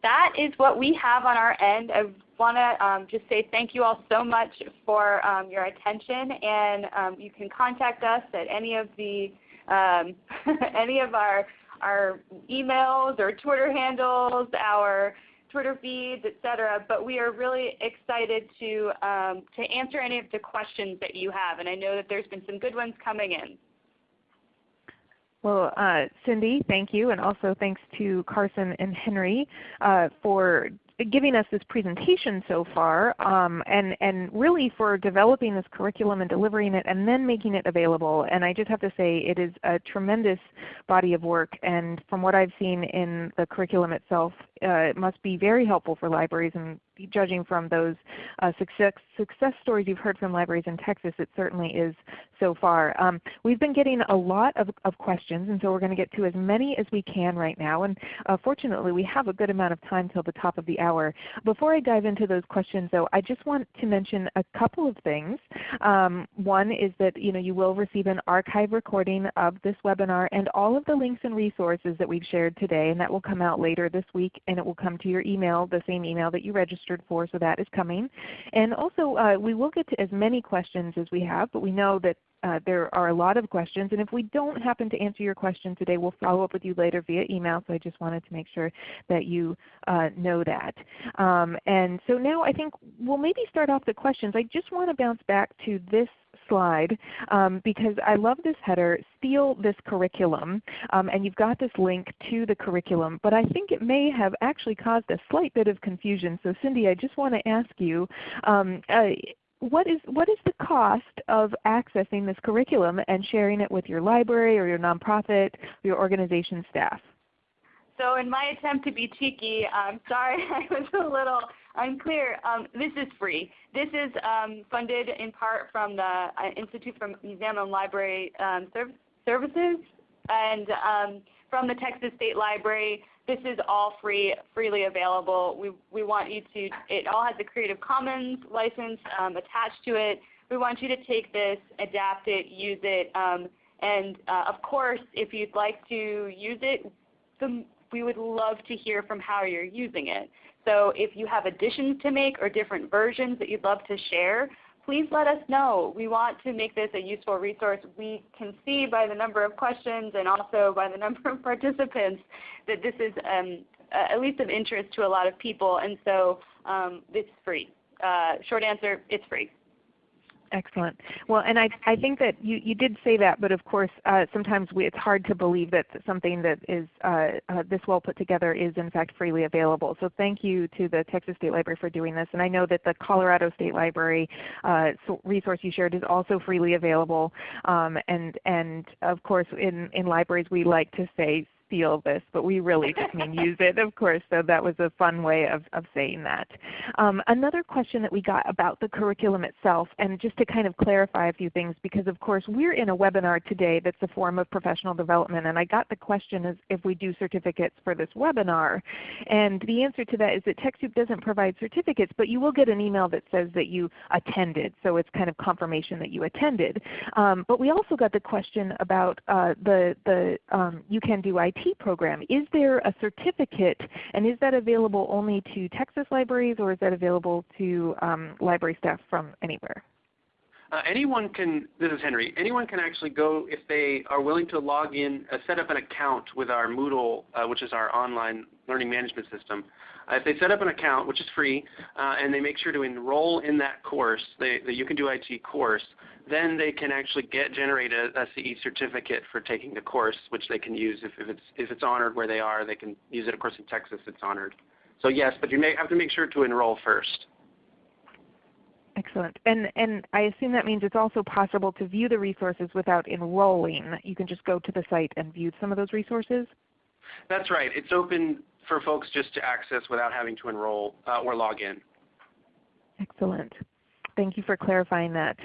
that is what we have on our end. I want to um, just say thank you all so much for um, your attention, and um, you can contact us at any of the um, any of our our emails or Twitter handles, our Twitter feeds, etc. But we are really excited to um, to answer any of the questions that you have, and I know that there's been some good ones coming in. Well, uh, Cindy, thank you, and also thanks to Carson and Henry uh, for giving us this presentation so far um, and, and really for developing this curriculum and delivering it and then making it available. And I just have to say it is a tremendous body of work and from what I've seen in the curriculum itself, uh, it must be very helpful for libraries and judging from those uh, success, success stories you've heard from libraries in Texas, it certainly is so far. Um, we've been getting a lot of, of, questions, and so we're going to get to as many as we can right now. And uh, fortunately, we have a good amount of time till the top of the hour. Before I dive into those questions, though, I just want to mention a couple of things. Um, one is that you know you will receive an archive recording of this webinar and all of the links and resources that we've shared today, and that will come out later this week, and it will come to your email, the same email that you registered for, so that is coming. And also uh, we will get to as many questions as we have, but we know that uh, there are a lot of questions. And if we don't happen to answer your question today, we'll follow up with you later via email. So I just wanted to make sure that you uh, know that. Um, and so now I think we'll maybe start off the questions. I just want to bounce back to this slide um, because I love this header, steal this curriculum. Um, and you've got this link to the curriculum. But I think it may have actually caused a slight bit of confusion. So Cindy, I just want to ask you, um, uh, what is, what is the cost of accessing this curriculum and sharing it with your library or your nonprofit, or your organization staff? So in my attempt to be cheeky, I'm sorry I was a little unclear. Um, this is free. This is um, funded in part from the uh, Institute for Museum and Library um, Services and um, from the Texas State Library. This is all free, freely available. We, we want you to, it all has a Creative Commons license um, attached to it. We want you to take this, adapt it, use it, um, and uh, of course, if you'd like to use it, the, we would love to hear from how you're using it. So if you have additions to make or different versions that you'd love to share, please let us know. We want to make this a useful resource. We can see by the number of questions and also by the number of participants that this is um, at least of interest to a lot of people, and so um, it's free. Uh, short answer, it's free. Excellent. Well, and I, I think that you, you did say that, but of course uh, sometimes we, it's hard to believe that something that is uh, uh, this well put together is in fact freely available. So thank you to the Texas State Library for doing this. And I know that the Colorado State Library uh, resource you shared is also freely available. Um, and, and of course in, in libraries we like to say steal this, but we really just mean use it, of course. So that was a fun way of, of saying that. Um, another question that we got about the curriculum itself, and just to kind of clarify a few things, because of course we're in a webinar today that's a form of professional development, and I got the question is if we do certificates for this webinar. And the answer to that is that TechSoup doesn't provide certificates, but you will get an email that says that you attended. So it's kind of confirmation that you attended. Um, but we also got the question about uh, the, the um, You Can Do IT program. Is there a certificate and is that available only to Texas libraries or is that available to um, library staff from anywhere? Uh, anyone can, this is Henry, anyone can actually go if they are willing to log in, uh, set up an account with our Moodle, uh, which is our online learning management system. Uh, if they set up an account, which is free, uh, and they make sure to enroll in that course, the, the You Can Do IT course, then they can actually get generate a, a CE certificate for taking the course, which they can use if, if, it's, if it's honored where they are. They can use it, of course, in Texas it's honored. So yes, but you may have to make sure to enroll first. Excellent. And, and I assume that means it's also possible to view the resources without enrolling. You can just go to the site and view some of those resources? That's right. It's open for folks just to access without having to enroll uh, or log in. Excellent. Thank you for clarifying that.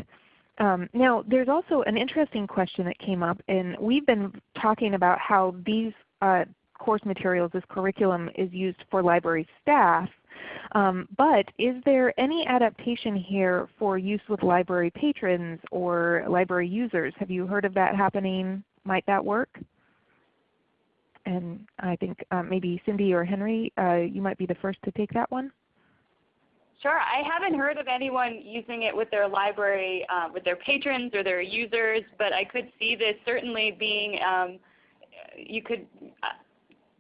Um, now, there's also an interesting question that came up, and we've been talking about how these uh, course materials, this curriculum, is used for library staff. Um, but is there any adaptation here for use with library patrons or library users? Have you heard of that happening? Might that work? And I think uh, maybe Cindy or Henry, uh, you might be the first to take that one. Sure. I haven't heard of anyone using it with their library, uh, with their patrons or their users, but I could see this certainly being, um, you could, uh,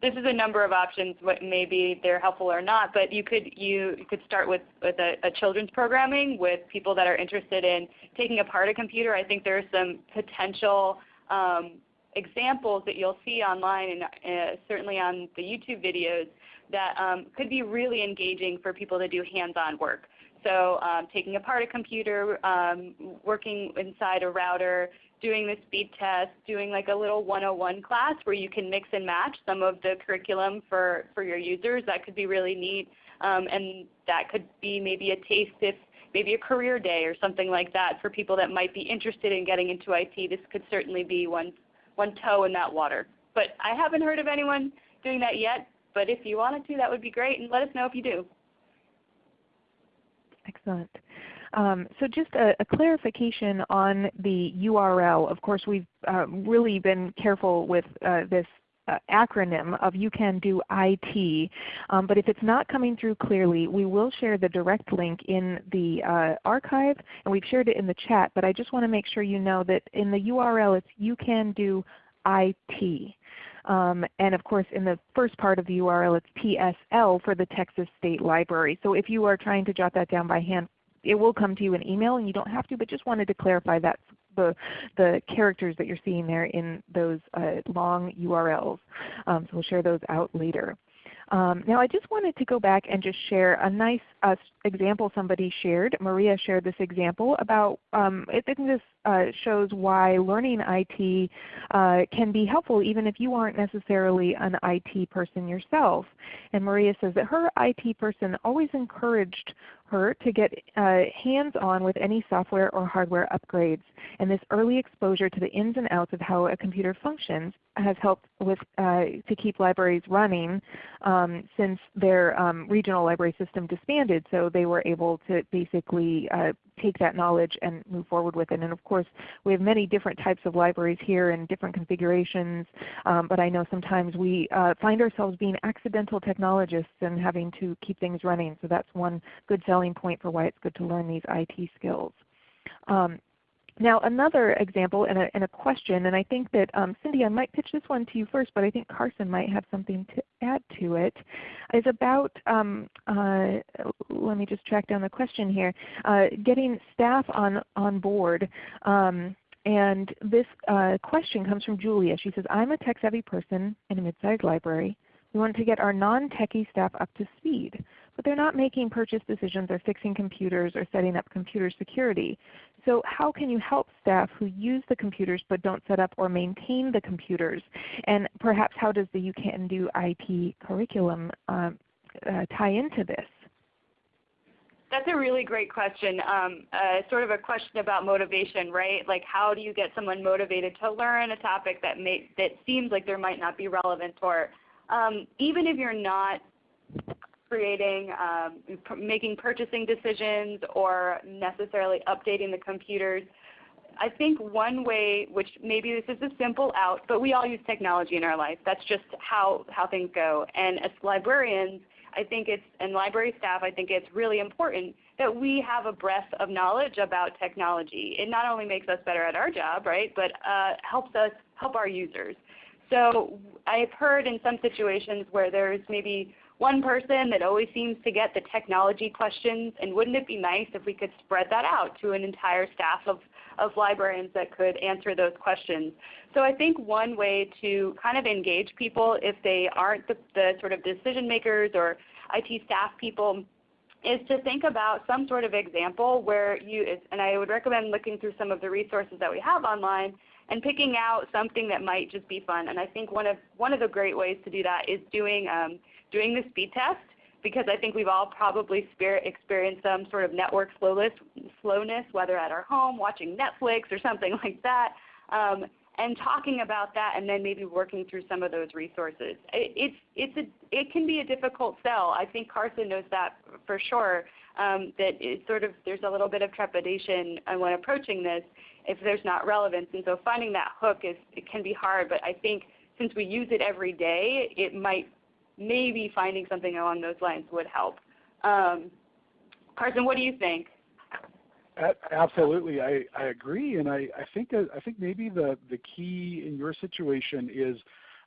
this is a number of options. What maybe they're helpful or not, but you could you, you could start with with a, a, children's programming with people that are interested in taking apart a computer. I think there are some potential um, examples that you'll see online and uh, certainly on the YouTube videos that um, could be really engaging for people to do hands-on work. So um, taking apart a computer, um, working inside a router, doing the speed test, doing like a little 101 class where you can mix and match some of the curriculum for, for your users. That could be really neat. Um, and that could be maybe a taste if maybe a career day or something like that for people that might be interested in getting into IT. This could certainly be one, one toe in that water. But I haven't heard of anyone doing that yet. But if you wanted to, that would be great. And let us know if you do. Excellent. Um, so just a, a, clarification on the URL. Of course, we've uh, really been careful with uh, this acronym of You Can Do IT. Um, but if it's not coming through clearly, we will share the direct link in the uh, archive, and we've shared it in the chat. But I just want to make sure you know that in the URL, it's You Can Do IT. Um, and of course in the first part of the URL it's TSL for the Texas State Library. So if you are trying to jot that down by hand, it will come to you in email and you don't have to, but just wanted to clarify that the, the characters that you're seeing there in those uh, long URLs. Um, so we'll share those out later. Um, now I just wanted to go back and just share a nice uh, example somebody shared. Maria shared this example about, um, I think this uh, shows why learning IT uh, can be helpful even if you aren't necessarily an IT person yourself. And Maria says that her IT person always encouraged her to get uh, hands-on with any software or hardware upgrades. And this early exposure to the ins and outs of how a computer functions has helped with, uh, to keep libraries running um, since their um, regional library system disbanded. So they were able to basically uh, take that knowledge and move forward with it. And of course, we have many different types of libraries here and different configurations, um, but I know sometimes we uh, find ourselves being accidental technologists and having to keep things running. So that's one good selling point for why it's good to learn these IT skills. Um, now another example and a, and a, question, and I think that um, Cindy, I might pitch this one to you first, but I think Carson might have something to add to it, is about, um, uh, let me just track down the question here, uh, getting staff on, on board. Um, and this uh, question comes from Julia. She says, I'm a tech-savvy person in a mid-sized library. We want to get our non-techie staff up to speed but they're not making purchase decisions or fixing computers or setting up computer security. So how can you help staff who use the computers but don't set up or maintain the computers? And perhaps how does the You Can Do IT curriculum um, uh, tie into this? That's a really great question. Um, uh, sort of a question about motivation, right? Like how do you get someone motivated to learn a topic that may, that seems like there might not be relevant for? um, even if you're not creating, um, making purchasing decisions or necessarily updating the computers. I think one way, which maybe this is a simple out, but we all use technology in our life. That's just how, how things go. And as librarians, I think it's, and library staff, I think it's really important that we have a breadth of knowledge about technology. It not only makes us better at our job, right, but uh, helps us help our users. So I've heard in some situations where there's maybe one person that always seems to get the technology questions, and wouldn't it be nice if we could spread that out to an entire staff of, of librarians that could answer those questions. So I think one way to kind of engage people if they aren't the, the sort of decision makers or IT staff people is to think about some sort of example where you, and I would recommend looking through some of the resources that we have online and picking out something that might just be fun. And I think one of, one of the great ways to do that is doing um, doing the speed test because I think we've all probably experienced some sort of network slowness, whether at our home, watching Netflix or something like that, um, and talking about that and then maybe working through some of those resources. It, it's, it's a, it can be a difficult sell. I think Carson knows that for sure, um, that it's sort of, there's a little bit of trepidation when approaching this if there's not relevance. And so finding that hook is, it can be hard, but I think since we use it every day, it might maybe finding something along those lines would help. Um, Carson, what do you think? Absolutely, I, I agree, and I, I think I think maybe the the key in your situation is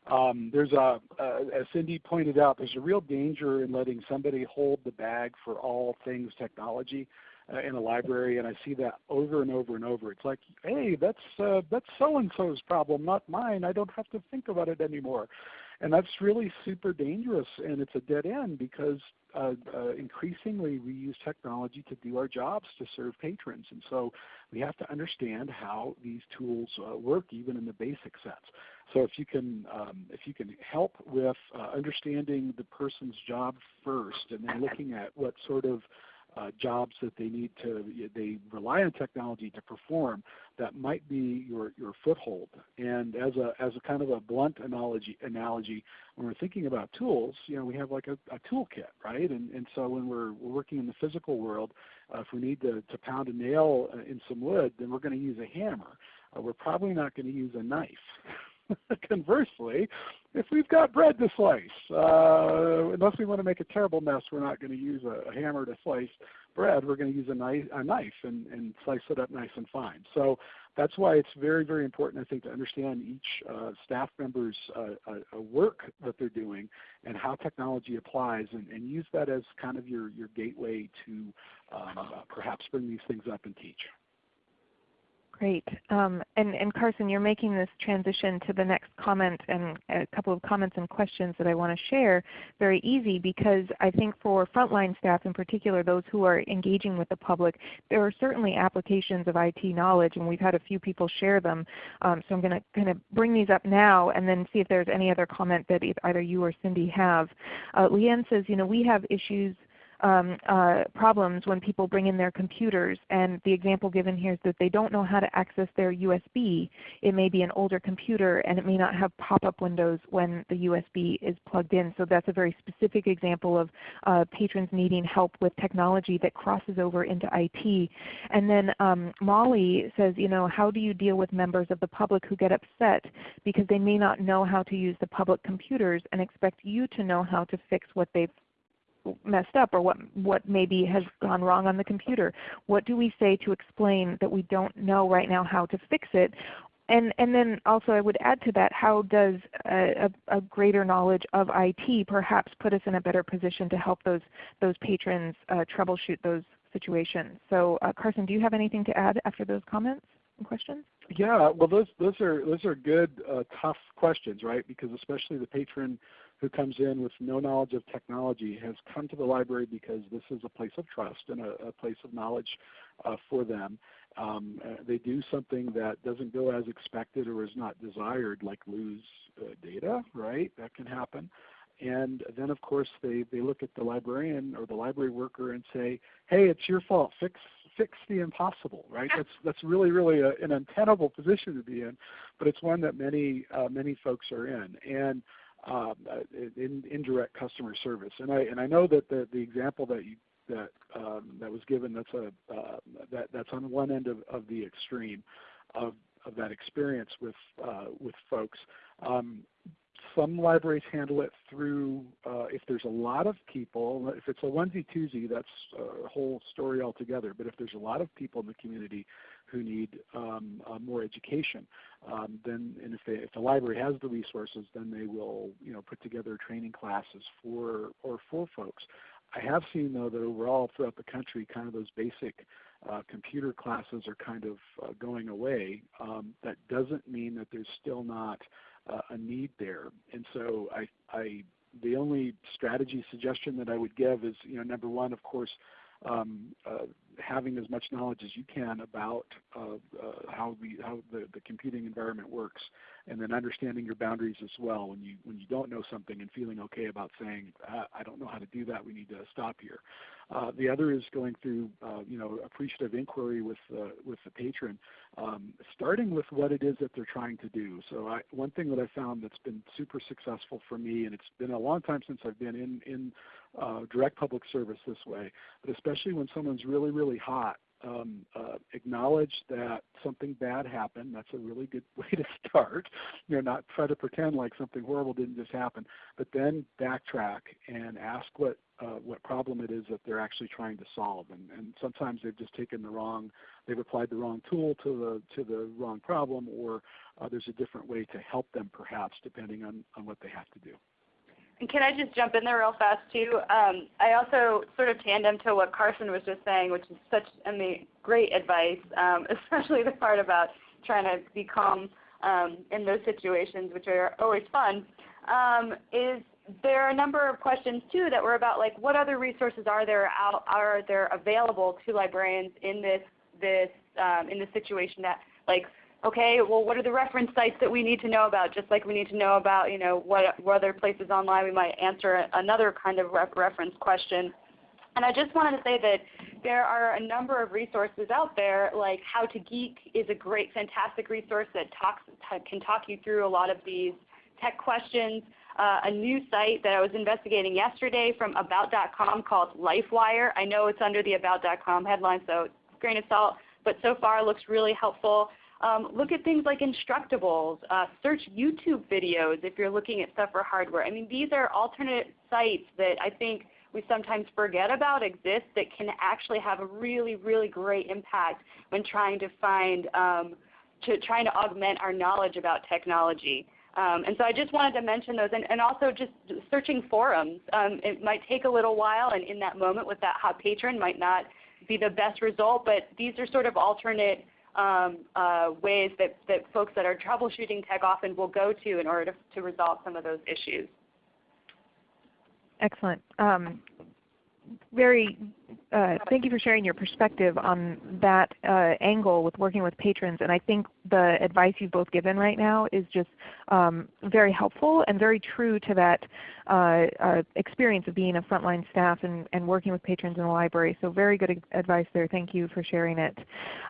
Um, there's a, uh, as Cindy pointed out, there's a real danger in letting somebody hold the bag for all things technology uh, in a library, and I see that over and over and over. It's like, hey, that's uh, that's so and so's problem, not mine. I don't have to think about it anymore, and that's really super dangerous, and it's a dead end because uh, uh, increasingly we use technology to do our jobs to serve patrons. And so we have to understand how these tools uh, work even in the basic sense. So if you can, um, if you can help with uh, understanding the person's job first and then looking at what sort of jobs that they need to, they rely on technology to perform, that might be your, your foothold. And as a, as a kind of a blunt analogy, analogy, when we're thinking about tools, you know, we have like a, a toolkit, right? And, and so when we're, we're working in the physical world, uh, if we need to, to pound a nail uh, in some wood, then we're going to use a hammer. Uh, we're probably not going to use a knife. Conversely, if we've got bread to slice, uh, unless we want to make a terrible mess, we're not going to use a, a, hammer to slice bread. We're going to use a knife, a knife and, and, slice it up nice and fine. So that's why it's very, very important, I think, to understand each uh, staff member's uh, work that they're doing and how technology applies, and, and, use that as kind of your, your gateway to um, uh, perhaps bring these things up and teach. Great. Um, and, and, Carson, you're making this transition to the next comment and a couple of comments and questions that I want to share very easy because I think for frontline staff in particular, those who are engaging with the public, there are certainly applications of IT knowledge and we've had a few people share them. Um, so I'm going to kind of bring these up now and then see if there's any other comment that either you or Cindy have. Uh, Leanne says, you know, we have issues um, uh, problems when people bring in their computers. And the example given here is that they don't know how to access their USB. It may be an older computer and it may not have pop-up windows when the USB is plugged in. So that's a very specific example of uh, patrons needing help with technology that crosses over into IT. And then um, Molly says, you know, how do you deal with members of the public who get upset because they may not know how to use the public computers and expect you to know how to fix what they've messed up or what, what maybe has gone wrong on the computer. What do we say to explain that we don't know right now how to fix it? And, and then also I would add to that, how does a, a, a greater knowledge of IT perhaps put us in a better position to help those, those patrons uh, troubleshoot those situations? So uh, Carson, do you have anything to add after those comments and questions? Yeah, well those, those, are, those are good, uh, tough questions, right? Because especially the patron who comes in with no knowledge of technology has come to the library because this is a place of trust and a, a place of knowledge uh, for them. Um, uh, they do something that doesn't go as expected or is not desired, like lose uh, data, right? That can happen. And then of course they, they look at the librarian or the library worker and say, hey, it's your fault, fix fix the impossible, right? That's that's really really a, an untenable position to be in, but it's one that many uh, many folks are in. And um, uh, in, indirect customer service. And I and I know that the the example that you that um, that was given that's a uh, that that's on one end of, of the extreme of of that experience with uh, with folks. Um, some libraries handle it through uh, if there's a lot of people. If it's a onesie twosie, that's a whole story altogether. But if there's a lot of people in the community who need um, uh, more education. Um, then, and if, they, if the library has the resources, then they will, you know, put together training classes for or for folks. I have seen though that overall throughout the country, kind of those basic uh, computer classes are kind of uh, going away. Um, that doesn't mean that there's still not uh, a need there. And so I, I, the only strategy suggestion that I would give is, you know, number one, of course, um, uh, having as much knowledge as you can about uh, uh, how the how the, the computing environment works, and then understanding your boundaries as well. When you when you don't know something and feeling okay about saying I don't know how to do that, we need to stop here. Uh, the other is going through uh, you know appreciative inquiry with with the patron, um, starting with what it is that they're trying to do. So I, one thing that I found that's been super successful for me, and it's been a long time since I've been in in uh, direct public service this way, but especially when someone's really, really hot um, uh, acknowledge that something bad happened. That's a really good way to start. You know, not try to pretend like something horrible didn't just happen, but then backtrack and ask what uh, what problem it is that they're actually trying to solve. And, and sometimes they've just taken the wrong, they've applied the wrong tool to the to the wrong problem, or uh, there's a different way to help them perhaps, depending on on what they have to do. And can I just jump in there real fast too? Um, I also sort of tandem to what Carson was just saying, which is such great advice, um, especially the part about trying to be calm um, in those situations, which are always fun. Um, is there are a number of questions too that were about like what other resources are there out are there available to librarians in this this um, in this situation that like okay, well, what are the reference sites that we need to know about? Just like we need to know about, you know, what, what other places online we might answer another kind of ref reference question. And I just wanted to say that there are a number of resources out there, like How to Geek is a great, fantastic resource that talks, can talk you through a lot of these tech questions. Uh, a new site that I was investigating yesterday from About.com called LifeWire. I know it's under the About.com headline, so grain of salt, but so far looks really helpful. Um, look at things like Instructables. Uh, search YouTube videos if you're looking at stuff for hardware. I mean, these are alternate sites that I think we sometimes forget about exist that can actually have a really, really great impact when trying to find, um, to trying to augment our knowledge about technology. Um, and so I just wanted to mention those, and, and also just searching forums. Um, it might take a little while, and in that moment with that hot patron might not be the best result, but these are sort of alternate um, uh, ways that, that folks that are troubleshooting tech often will go to in order to, to resolve some of those issues. Excellent. Um, very uh, thank you for sharing your perspective on that uh, angle with working with patrons. And I think the advice you've both given right now is just um, very helpful and very true to that uh, uh, experience of being a frontline staff and, and, working with patrons in the library. So very good advice there. Thank you for sharing it.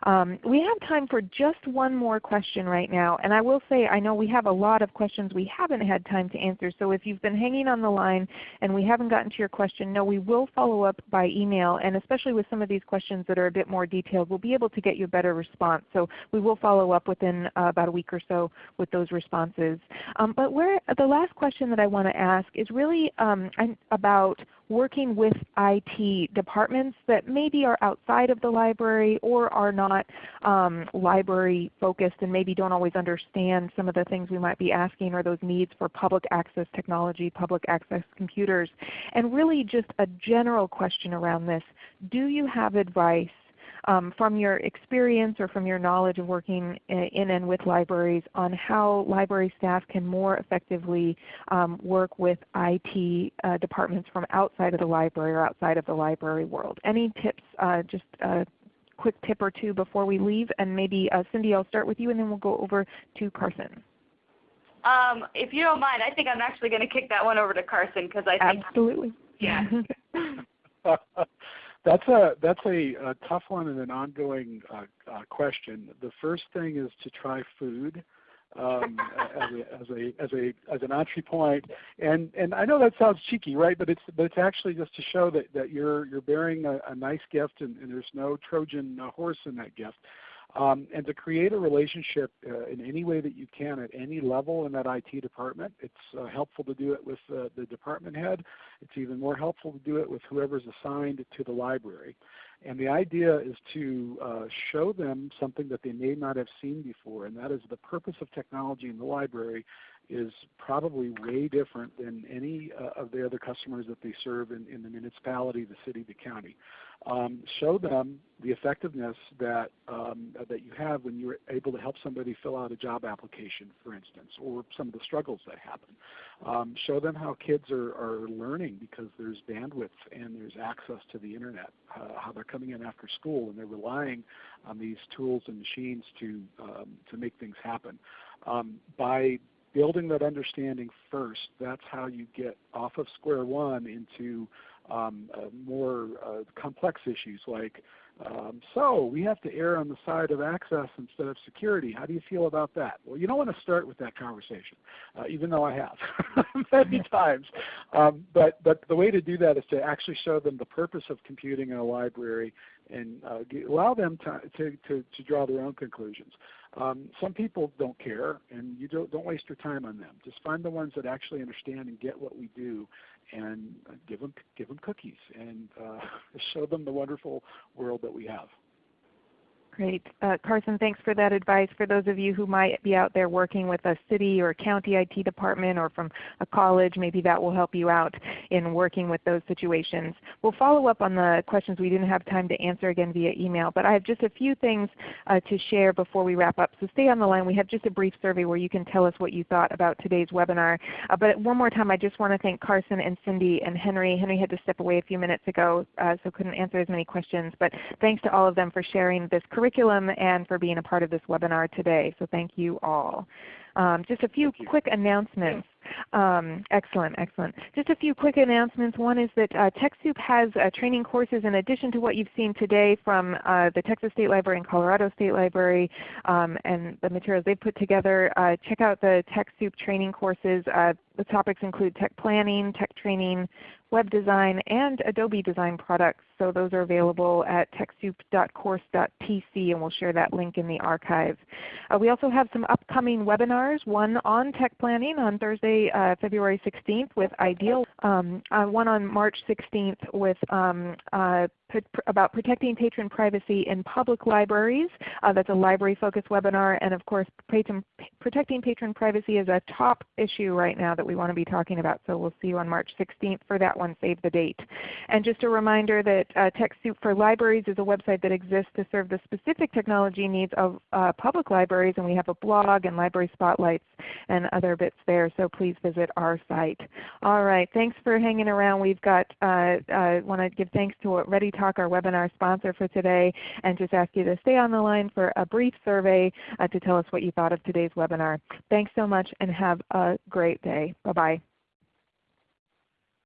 Um, we have time for just one more question right now. And I will say I know we have a lot of questions we haven't had time to answer. So if you've been hanging on the line and we haven't gotten to your question, no, we will follow up by email and especially with some of these questions that are a bit more detailed, we'll be able to get you a better response. So we will follow up within uh, about a week or so with those responses. Um, but where, the last question that I want to ask is really um, about working with IT departments that maybe are outside of the library or are not um, library focused and maybe don't always understand some of the things we might be asking or those needs for public access technology, public access computers. And really just a general question around this. Do you have advice um, from your experience or from your knowledge of working in and with libraries on how library staff can more effectively um, work with IT uh, departments from outside of the library or outside of the library world. Any tips, uh, just a quick tip or two before we leave? And maybe uh, Cindy, I'll start with you and then we'll go over to Carson. Um, if you don't mind, I think I'm actually going to kick that one over to Carson because I think absolutely. Yeah. That's a that's a, a, tough one and an ongoing uh, uh, question. The first thing is to try food um, as, a, as a as an entry point, and and I know that sounds cheeky, right? But it's but it's actually just to show that that you're you're bearing a, a nice gift, and, and, there's no Trojan horse in that gift. Um, and to create a relationship uh, in any way that you can at any level in that IT department. It's uh, helpful to do it with uh, the department head. It's even more helpful to do it with whoever's assigned to the library. And the idea is to uh, show them something that they may not have seen before, and that is the purpose of technology in the library is probably way different than any uh, of the other customers that they serve in, in the municipality, the city, the county. Um, show them the effectiveness that um, that you have when you're able to help somebody fill out a job application, for instance, or some of the struggles that happen. Um, show them how kids are, are learning because there's bandwidth and there's access to the internet. Uh, how they're coming in after school and they're relying on these tools and machines to um, to make things happen. Um, by building that understanding first, that's how you get off of square one into um, uh, more uh, complex issues like um, so we have to err on the side of access instead of security. How do you feel about that? Well, you don't want to start with that conversation, uh, even though I have many times. Um, but but the way to do that is to actually show them the purpose of computing in a library and uh, allow them to, to, to, to, draw their own conclusions. Um, some people don't care, and you don't, don't waste your time on them. Just find the ones that actually understand and get what we do, and give them give them cookies and uh, show them the wonderful world that we have. Great. Uh, Carson, thanks for that advice. For those of you who might be out there working with a city or county IT department or from a college, maybe that will help you out in working with those situations. We'll follow up on the questions we didn't have time to answer again via email, but I have just a few things uh, to share before we wrap up. So stay on the line. We have just a brief survey where you can tell us what you thought about today's webinar. Uh, but one more time, I just want to thank Carson and Cindy and Henry. Henry had to step away a few minutes ago, uh, so couldn't answer as many questions. But thanks to all of them for sharing this curriculum and for being a part of this webinar today. So thank you all. Um, just a few quick announcements. Um, excellent, excellent. Just a few quick announcements. One is that uh, TechSoup has uh, training courses in addition to what you've seen today from uh, the Texas State Library and Colorado State Library um, and the materials they've put together. Uh, check out the TechSoup training courses. Uh, the topics include tech planning, tech training, web design, and Adobe design products. So those are available at TechSoup.course.tc and we'll share that link in the archive. Uh, we also have some upcoming webinars, one on tech planning on Thursday, uh, February 16th with Ideal, um, uh, one on March 16th with um, uh, about protecting patron privacy in public libraries. Uh, that's a library focused webinar and of course patron, protecting patron privacy is a top issue right now that we want to be talking about. So we'll see you on March 16th for that one. Save the date. And just a reminder that uh, TechSoup for Libraries is a website that exists to serve the specific technology needs of uh, public libraries and we have a blog and library spotlights and other bits there. So please visit our site. All right. Thanks for hanging around. We've got, uh want to give thanks to ReadyTalk Talk, our webinar sponsor for today, and just ask you to stay on the line for a brief survey uh, to tell us what you thought of today's webinar. Thanks so much and have a great day. Bye-bye.